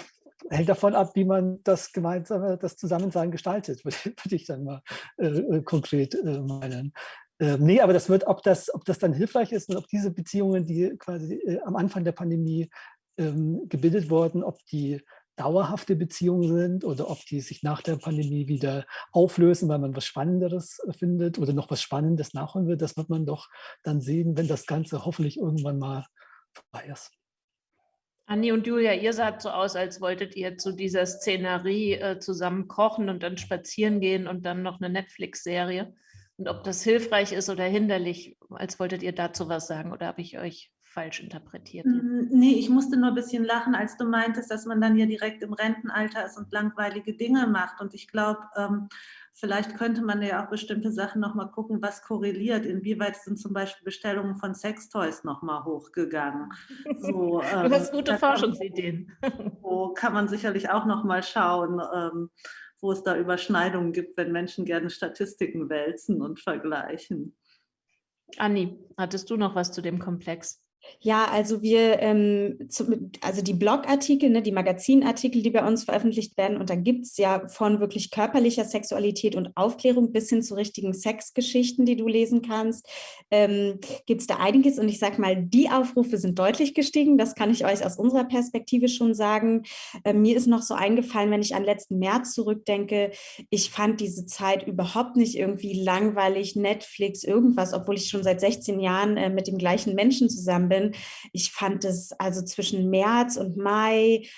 hängt davon ab, wie man das gemeinsame, das Zusammensein gestaltet, <laughs> würde, würde ich dann mal äh, äh konkret äh, meinen. Ähm, nee, aber das wird, ob das, ob das dann hilfreich ist und ob diese Beziehungen, die quasi äh, am Anfang der Pandemie ähm, gebildet worden, ob die dauerhafte Beziehungen sind oder ob die sich nach der Pandemie wieder auflösen, weil man was Spannenderes findet oder noch was Spannendes nachholen will. Das wird man doch dann sehen, wenn das Ganze hoffentlich irgendwann mal vorbei ist. Anni und Julia, ihr saht so aus, als wolltet ihr zu dieser Szenerie äh, zusammen kochen und dann spazieren gehen und dann noch eine Netflix-Serie. Und ob das hilfreich ist oder hinderlich, als wolltet ihr dazu was sagen oder habe ich euch falsch interpretiert? Mm, nee, ich musste nur ein bisschen lachen, als du meintest, dass man dann ja direkt im Rentenalter ist und langweilige Dinge macht. Und ich glaube, ähm, vielleicht könnte man ja auch bestimmte Sachen nochmal gucken, was korreliert. Inwieweit sind zum Beispiel Bestellungen von Sextoys nochmal hochgegangen? So, ähm, du hast gute Forschungsideen. <laughs> Wo kann man sicherlich auch nochmal schauen, ähm, wo es da Überschneidungen gibt, wenn Menschen gerne Statistiken wälzen und vergleichen. Anni, hattest du noch was zu dem Komplex? Ja, also wir, ähm, zu, also die Blogartikel, ne, die Magazinartikel, die bei uns veröffentlicht werden, und dann gibt es ja von wirklich körperlicher Sexualität und Aufklärung bis hin zu richtigen Sexgeschichten, die du lesen kannst, ähm, gibt es da einiges. Und ich sage mal, die Aufrufe sind deutlich gestiegen. Das kann ich euch aus unserer Perspektive schon sagen. Äh, mir ist noch so eingefallen, wenn ich an letzten März zurückdenke, ich fand diese Zeit überhaupt nicht irgendwie langweilig, Netflix, irgendwas, obwohl ich schon seit 16 Jahren äh, mit dem gleichen Menschen zusammen bin. Ich fand es also zwischen März und Mai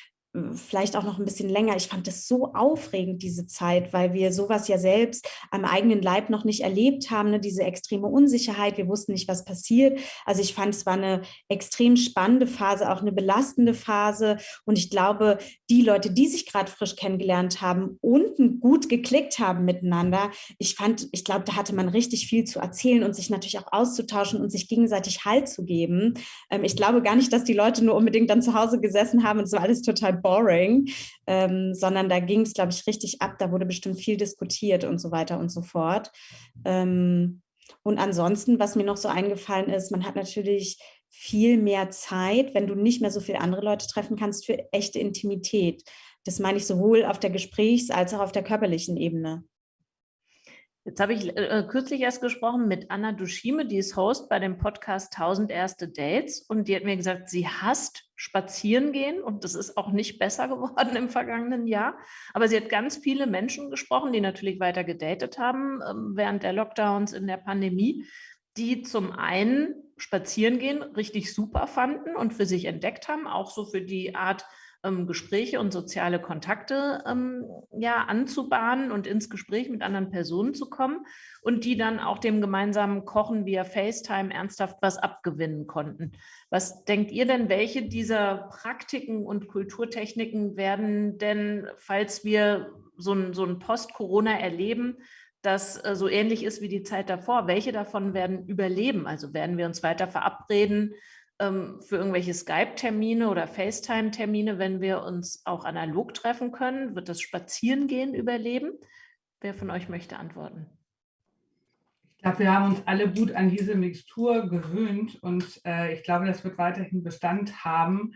vielleicht auch noch ein bisschen länger. Ich fand es so aufregend, diese Zeit, weil wir sowas ja selbst am eigenen Leib noch nicht erlebt haben, ne? diese extreme Unsicherheit. Wir wussten nicht, was passiert. Also ich fand, es war eine extrem spannende Phase, auch eine belastende Phase. Und ich glaube, die Leute, die sich gerade frisch kennengelernt haben und gut geklickt haben miteinander, ich fand, ich glaube, da hatte man richtig viel zu erzählen und sich natürlich auch auszutauschen und sich gegenseitig Halt zu geben. Ähm, ich glaube gar nicht, dass die Leute nur unbedingt dann zu Hause gesessen haben und es war alles total boring, ähm, sondern da ging es, glaube ich, richtig ab. Da wurde bestimmt viel diskutiert und so weiter und so fort. Ähm, und ansonsten, was mir noch so eingefallen ist, man hat natürlich viel mehr Zeit, wenn du nicht mehr so viele andere Leute treffen kannst, für echte Intimität. Das meine ich sowohl auf der Gesprächs- als auch auf der körperlichen Ebene. Jetzt habe ich äh, kürzlich erst gesprochen mit Anna Duschime, die ist Host bei dem Podcast 1000 erste Dates und die hat mir gesagt, sie hasst spazieren gehen und das ist auch nicht besser <laughs> geworden im vergangenen Jahr. Aber sie hat ganz viele Menschen gesprochen, die natürlich weiter gedatet haben ähm, während der Lockdowns in der Pandemie, die zum einen spazieren gehen richtig super fanden und für sich entdeckt haben, auch so für die Art, ähm, Gespräche und soziale Kontakte ähm, ja, anzubahnen und ins Gespräch mit anderen Personen zu kommen und die dann auch dem gemeinsamen Kochen via FaceTime ernsthaft was abgewinnen konnten. Was denkt ihr denn, welche dieser Praktiken und Kulturtechniken werden denn, falls wir so ein, so ein Post-Corona erleben, das äh, so ähnlich ist wie die Zeit davor. Welche davon werden überleben? Also werden wir uns weiter verabreden, für irgendwelche Skype-Termine oder FaceTime-Termine, wenn wir uns auch analog treffen können? Wird das Spazierengehen überleben? Wer von euch möchte antworten? Ich glaube, wir haben uns alle gut an diese Mixtur gewöhnt und äh, ich glaube, das wird weiterhin Bestand haben.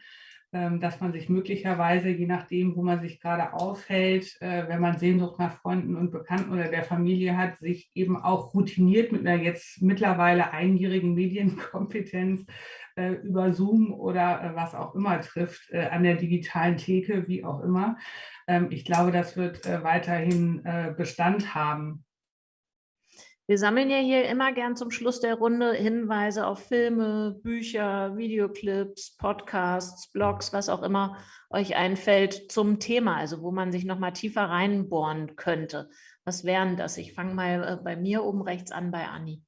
Ähm, dass man sich möglicherweise, je nachdem, wo man sich gerade aufhält, äh, wenn man Sehnsucht nach Freunden und Bekannten oder der Familie hat, sich eben auch routiniert mit einer jetzt mittlerweile einjährigen Medienkompetenz äh, über Zoom oder äh, was auch immer trifft, an der digitalen Theke, wie auch immer. Ähm, ich glaube, das wird weiterhin Bestand haben. Wir sammeln ja hier immer gern zum Schluss der Runde Hinweise auf Filme, Bücher, Videoclips, Podcasts, Blogs, was auch immer euch einfällt zum Thema, also wo man sich noch mal tiefer reinbohren könnte. Was wären das? Ich fange mal äh, bei mir oben rechts an bei Anni.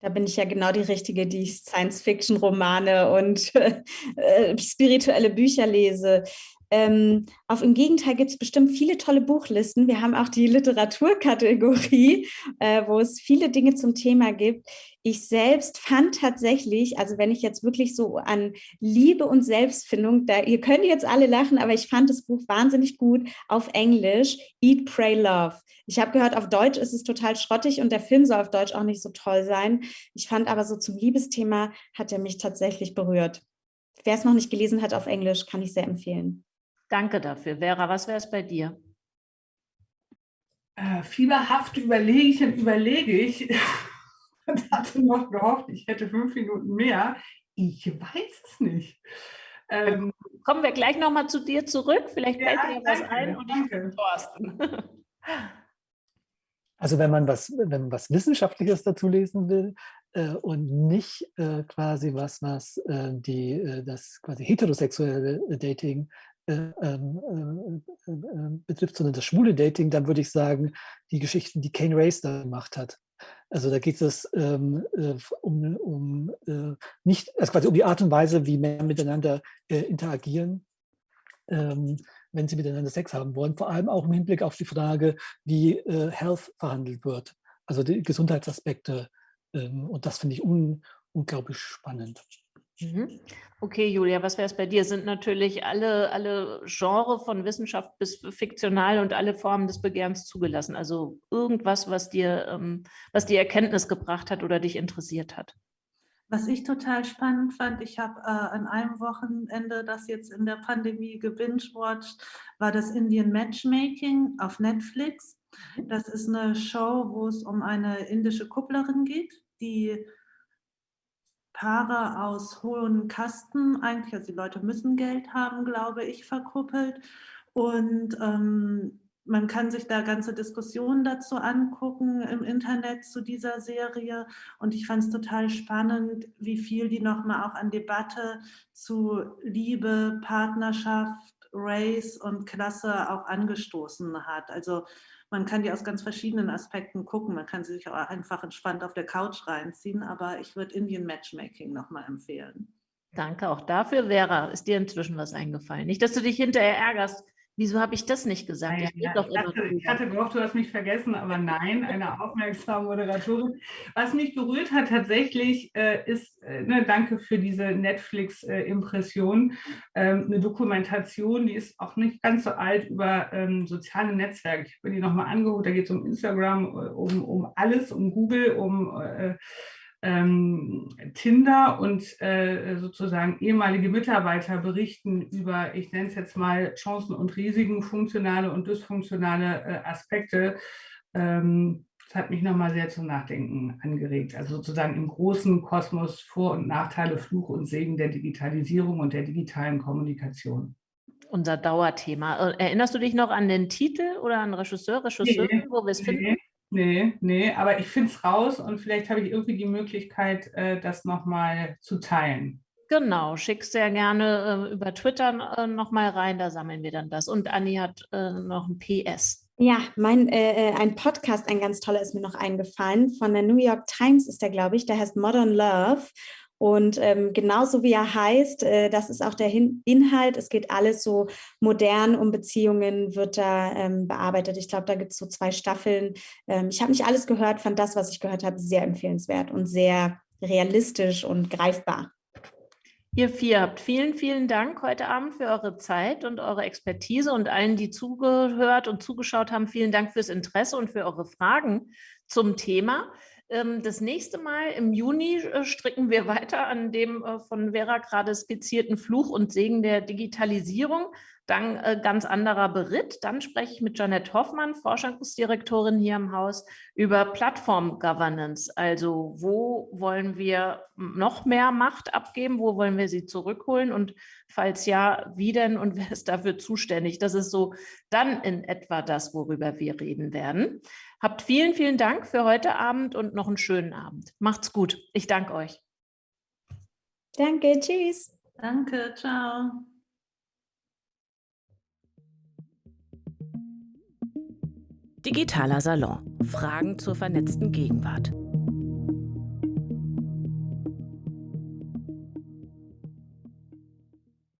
Da bin ich ja genau die Richtige, die Science-Fiction-Romane und <laughs> äh, spirituelle Bücher lese. Ähm, auf im Gegenteil gibt es bestimmt viele tolle Buchlisten. Wir haben auch die Literaturkategorie, äh, wo es viele Dinge zum Thema gibt. Ich selbst fand tatsächlich, also wenn ich jetzt wirklich so an Liebe und Selbstfindung, da, ihr könnt jetzt alle lachen, aber ich fand das Buch wahnsinnig gut auf Englisch, Eat, Pray, Love. Ich habe gehört, auf Deutsch ist es total schrottig und der Film soll auf Deutsch auch nicht so toll sein. Ich fand aber so zum Liebesthema hat er mich tatsächlich berührt. Wer es noch nicht gelesen hat auf Englisch, kann ich sehr empfehlen. Danke dafür. Vera, was wäre es bei dir? Äh, fieberhaft überlege ich und überlege ich <laughs> und hatte noch gehofft, ich hätte fünf Minuten mehr. Ich weiß es nicht. Ähm, kommen wir gleich nochmal zu dir zurück. Vielleicht fällt ja, dir was ein und ich bin Thorsten. <laughs> Also wenn man was, wenn man was Wissenschaftliches dazu lesen will äh, und nicht äh, quasi was, was äh, die, äh, das quasi heterosexuelle Dating betrifft, sondern das schwule Dating, dann würde ich sagen, die Geschichten, die Kane Race da gemacht hat. Also da geht es ähm, um, um nicht, also quasi um die Art und Weise, wie Männer miteinander interagieren. Ähm, wenn sie miteinander Sex haben wollen, vor allem auch im Hinblick auf die Frage, wie äh, Health verhandelt wird, also die Gesundheitsaspekte. Ähm, und das finde ich un unglaublich spannend. Mhm. Okay, Julia, was wäre es bei dir? Sind natürlich alle, alle Genre von Wissenschaft bis fiktional und alle Formen des Begehrens zugelassen. Also irgendwas, was dir, ähm, was dir Erkenntnis gebracht hat oder dich interessiert hat. Was ich total spannend fand, ich habe äh, an einem Wochenende, das jetzt in der Pandemie gebingewatcht, war das Indian Matchmaking auf Netflix. Mhm. Das ist eine Show, wo es um eine indische Kupplerin geht, die Paare aus hohen Kasten, eigentlich, also die Leute müssen Geld haben, glaube ich, verkuppelt. Und ähm, man kann sich da ganze Diskussionen dazu angucken im Internet zu dieser Serie. Und ich fand es total spannend, wie viel die nochmal auch an Debatte zu Liebe, Partnerschaft, Race und Klasse auch angestoßen hat. Also man kann die aus ganz verschiedenen Aspekten gucken. Man kann sie sich auch einfach entspannt auf der Couch reinziehen. Aber ich würde Indian Matchmaking nochmal empfehlen. Danke auch dafür. Vera, ist dir inzwischen was eingefallen? Nicht, dass du dich hinterher ärgerst, Wieso habe ich das nicht gesagt? Ich, ja, ich, hatte, ich, hatte, gehofft, du hast mich vergessen, aber nein, eine aufmerksame Moderatorin. Was mich berührt hat tatsächlich, äh, ist, äh, ne, danke für diese Netflix-Impression, äh, ähm, eine Dokumentation, die ist auch nicht ganz so alt, über ähm, soziale Netzwerke. Ich bin die nochmal angeguckt, da geht es um Instagram, äh, um, um alles, um Google, um äh, ähm, Tinder und äh, sozusagen ehemalige Mitarbeiter berichten über, ich nenne es jetzt mal Chancen und Risiken, funktionale und dysfunktionale äh, Aspekte. Ähm, das hat mich nochmal sehr zum Nachdenken angeregt. Also sozusagen im großen Kosmos Vor- und Nachteile, Fluch und Segen der Digitalisierung und der digitalen Kommunikation unser Dauerthema. Äh, erinnerst du dich noch an den Titel oder an Regisseur, Regisseurin, nee, wo wir es nee. finden? Nee, nee, aber ich finde es raus und vielleicht habe ich irgendwie die Möglichkeit, äh, das nochmal zu teilen. Genau, schick sehr gerne äh, über Twitter äh, nochmal rein, da sammeln wir dann das. Und Anni hat äh, noch ein PS. Ja, mein, äh, äh, ein Podcast, ein ganz toller ist mir noch eingefallen. Von der New York Times ist der, glaube ich, der heißt Modern Love. Und ähm, genauso wie er heißt, äh, das ist auch der Hin Inhalt. Es geht alles so modern um Beziehungen, wird da ähm, bearbeitet. Ich glaube, da gibt es so zwei Staffeln. Ähm, ich habe nicht alles gehört, fand das, was ich gehört habe, sehr empfehlenswert und sehr realistisch und greifbar. Ihr vier habt vielen, vielen Dank heute Abend für eure Zeit und eure Expertise und allen, die zugehört und zugeschaut haben, vielen Dank fürs Interesse und für eure Fragen zum Thema. Ähm, das nächste Mal im Juni äh, stricken wir weiter an dem äh, von Vera gerade skizzierten Fluch und Segen der Digitalisierung. Dann äh, ganz anderer Beritt. Dann spreche ich mit Janette Hoffmann, Forschungsdirektorin hier im Haus, über Plattform-Governance. Also wo wollen wir noch mehr Macht abgeben? Wo wollen wir sie zurückholen? Und falls ja, wie denn und wer ist dafür zuständig? Das ist so dann in etwa das, worüber wir reden werden. Habt vielen, vielen Dank für heute Abend und noch einen schönen Abend. Macht's gut. Ich danke euch. Danke, tschüss. Danke, ciao. Digitaler Salon. Fragen zur vernetzten Gegenwart.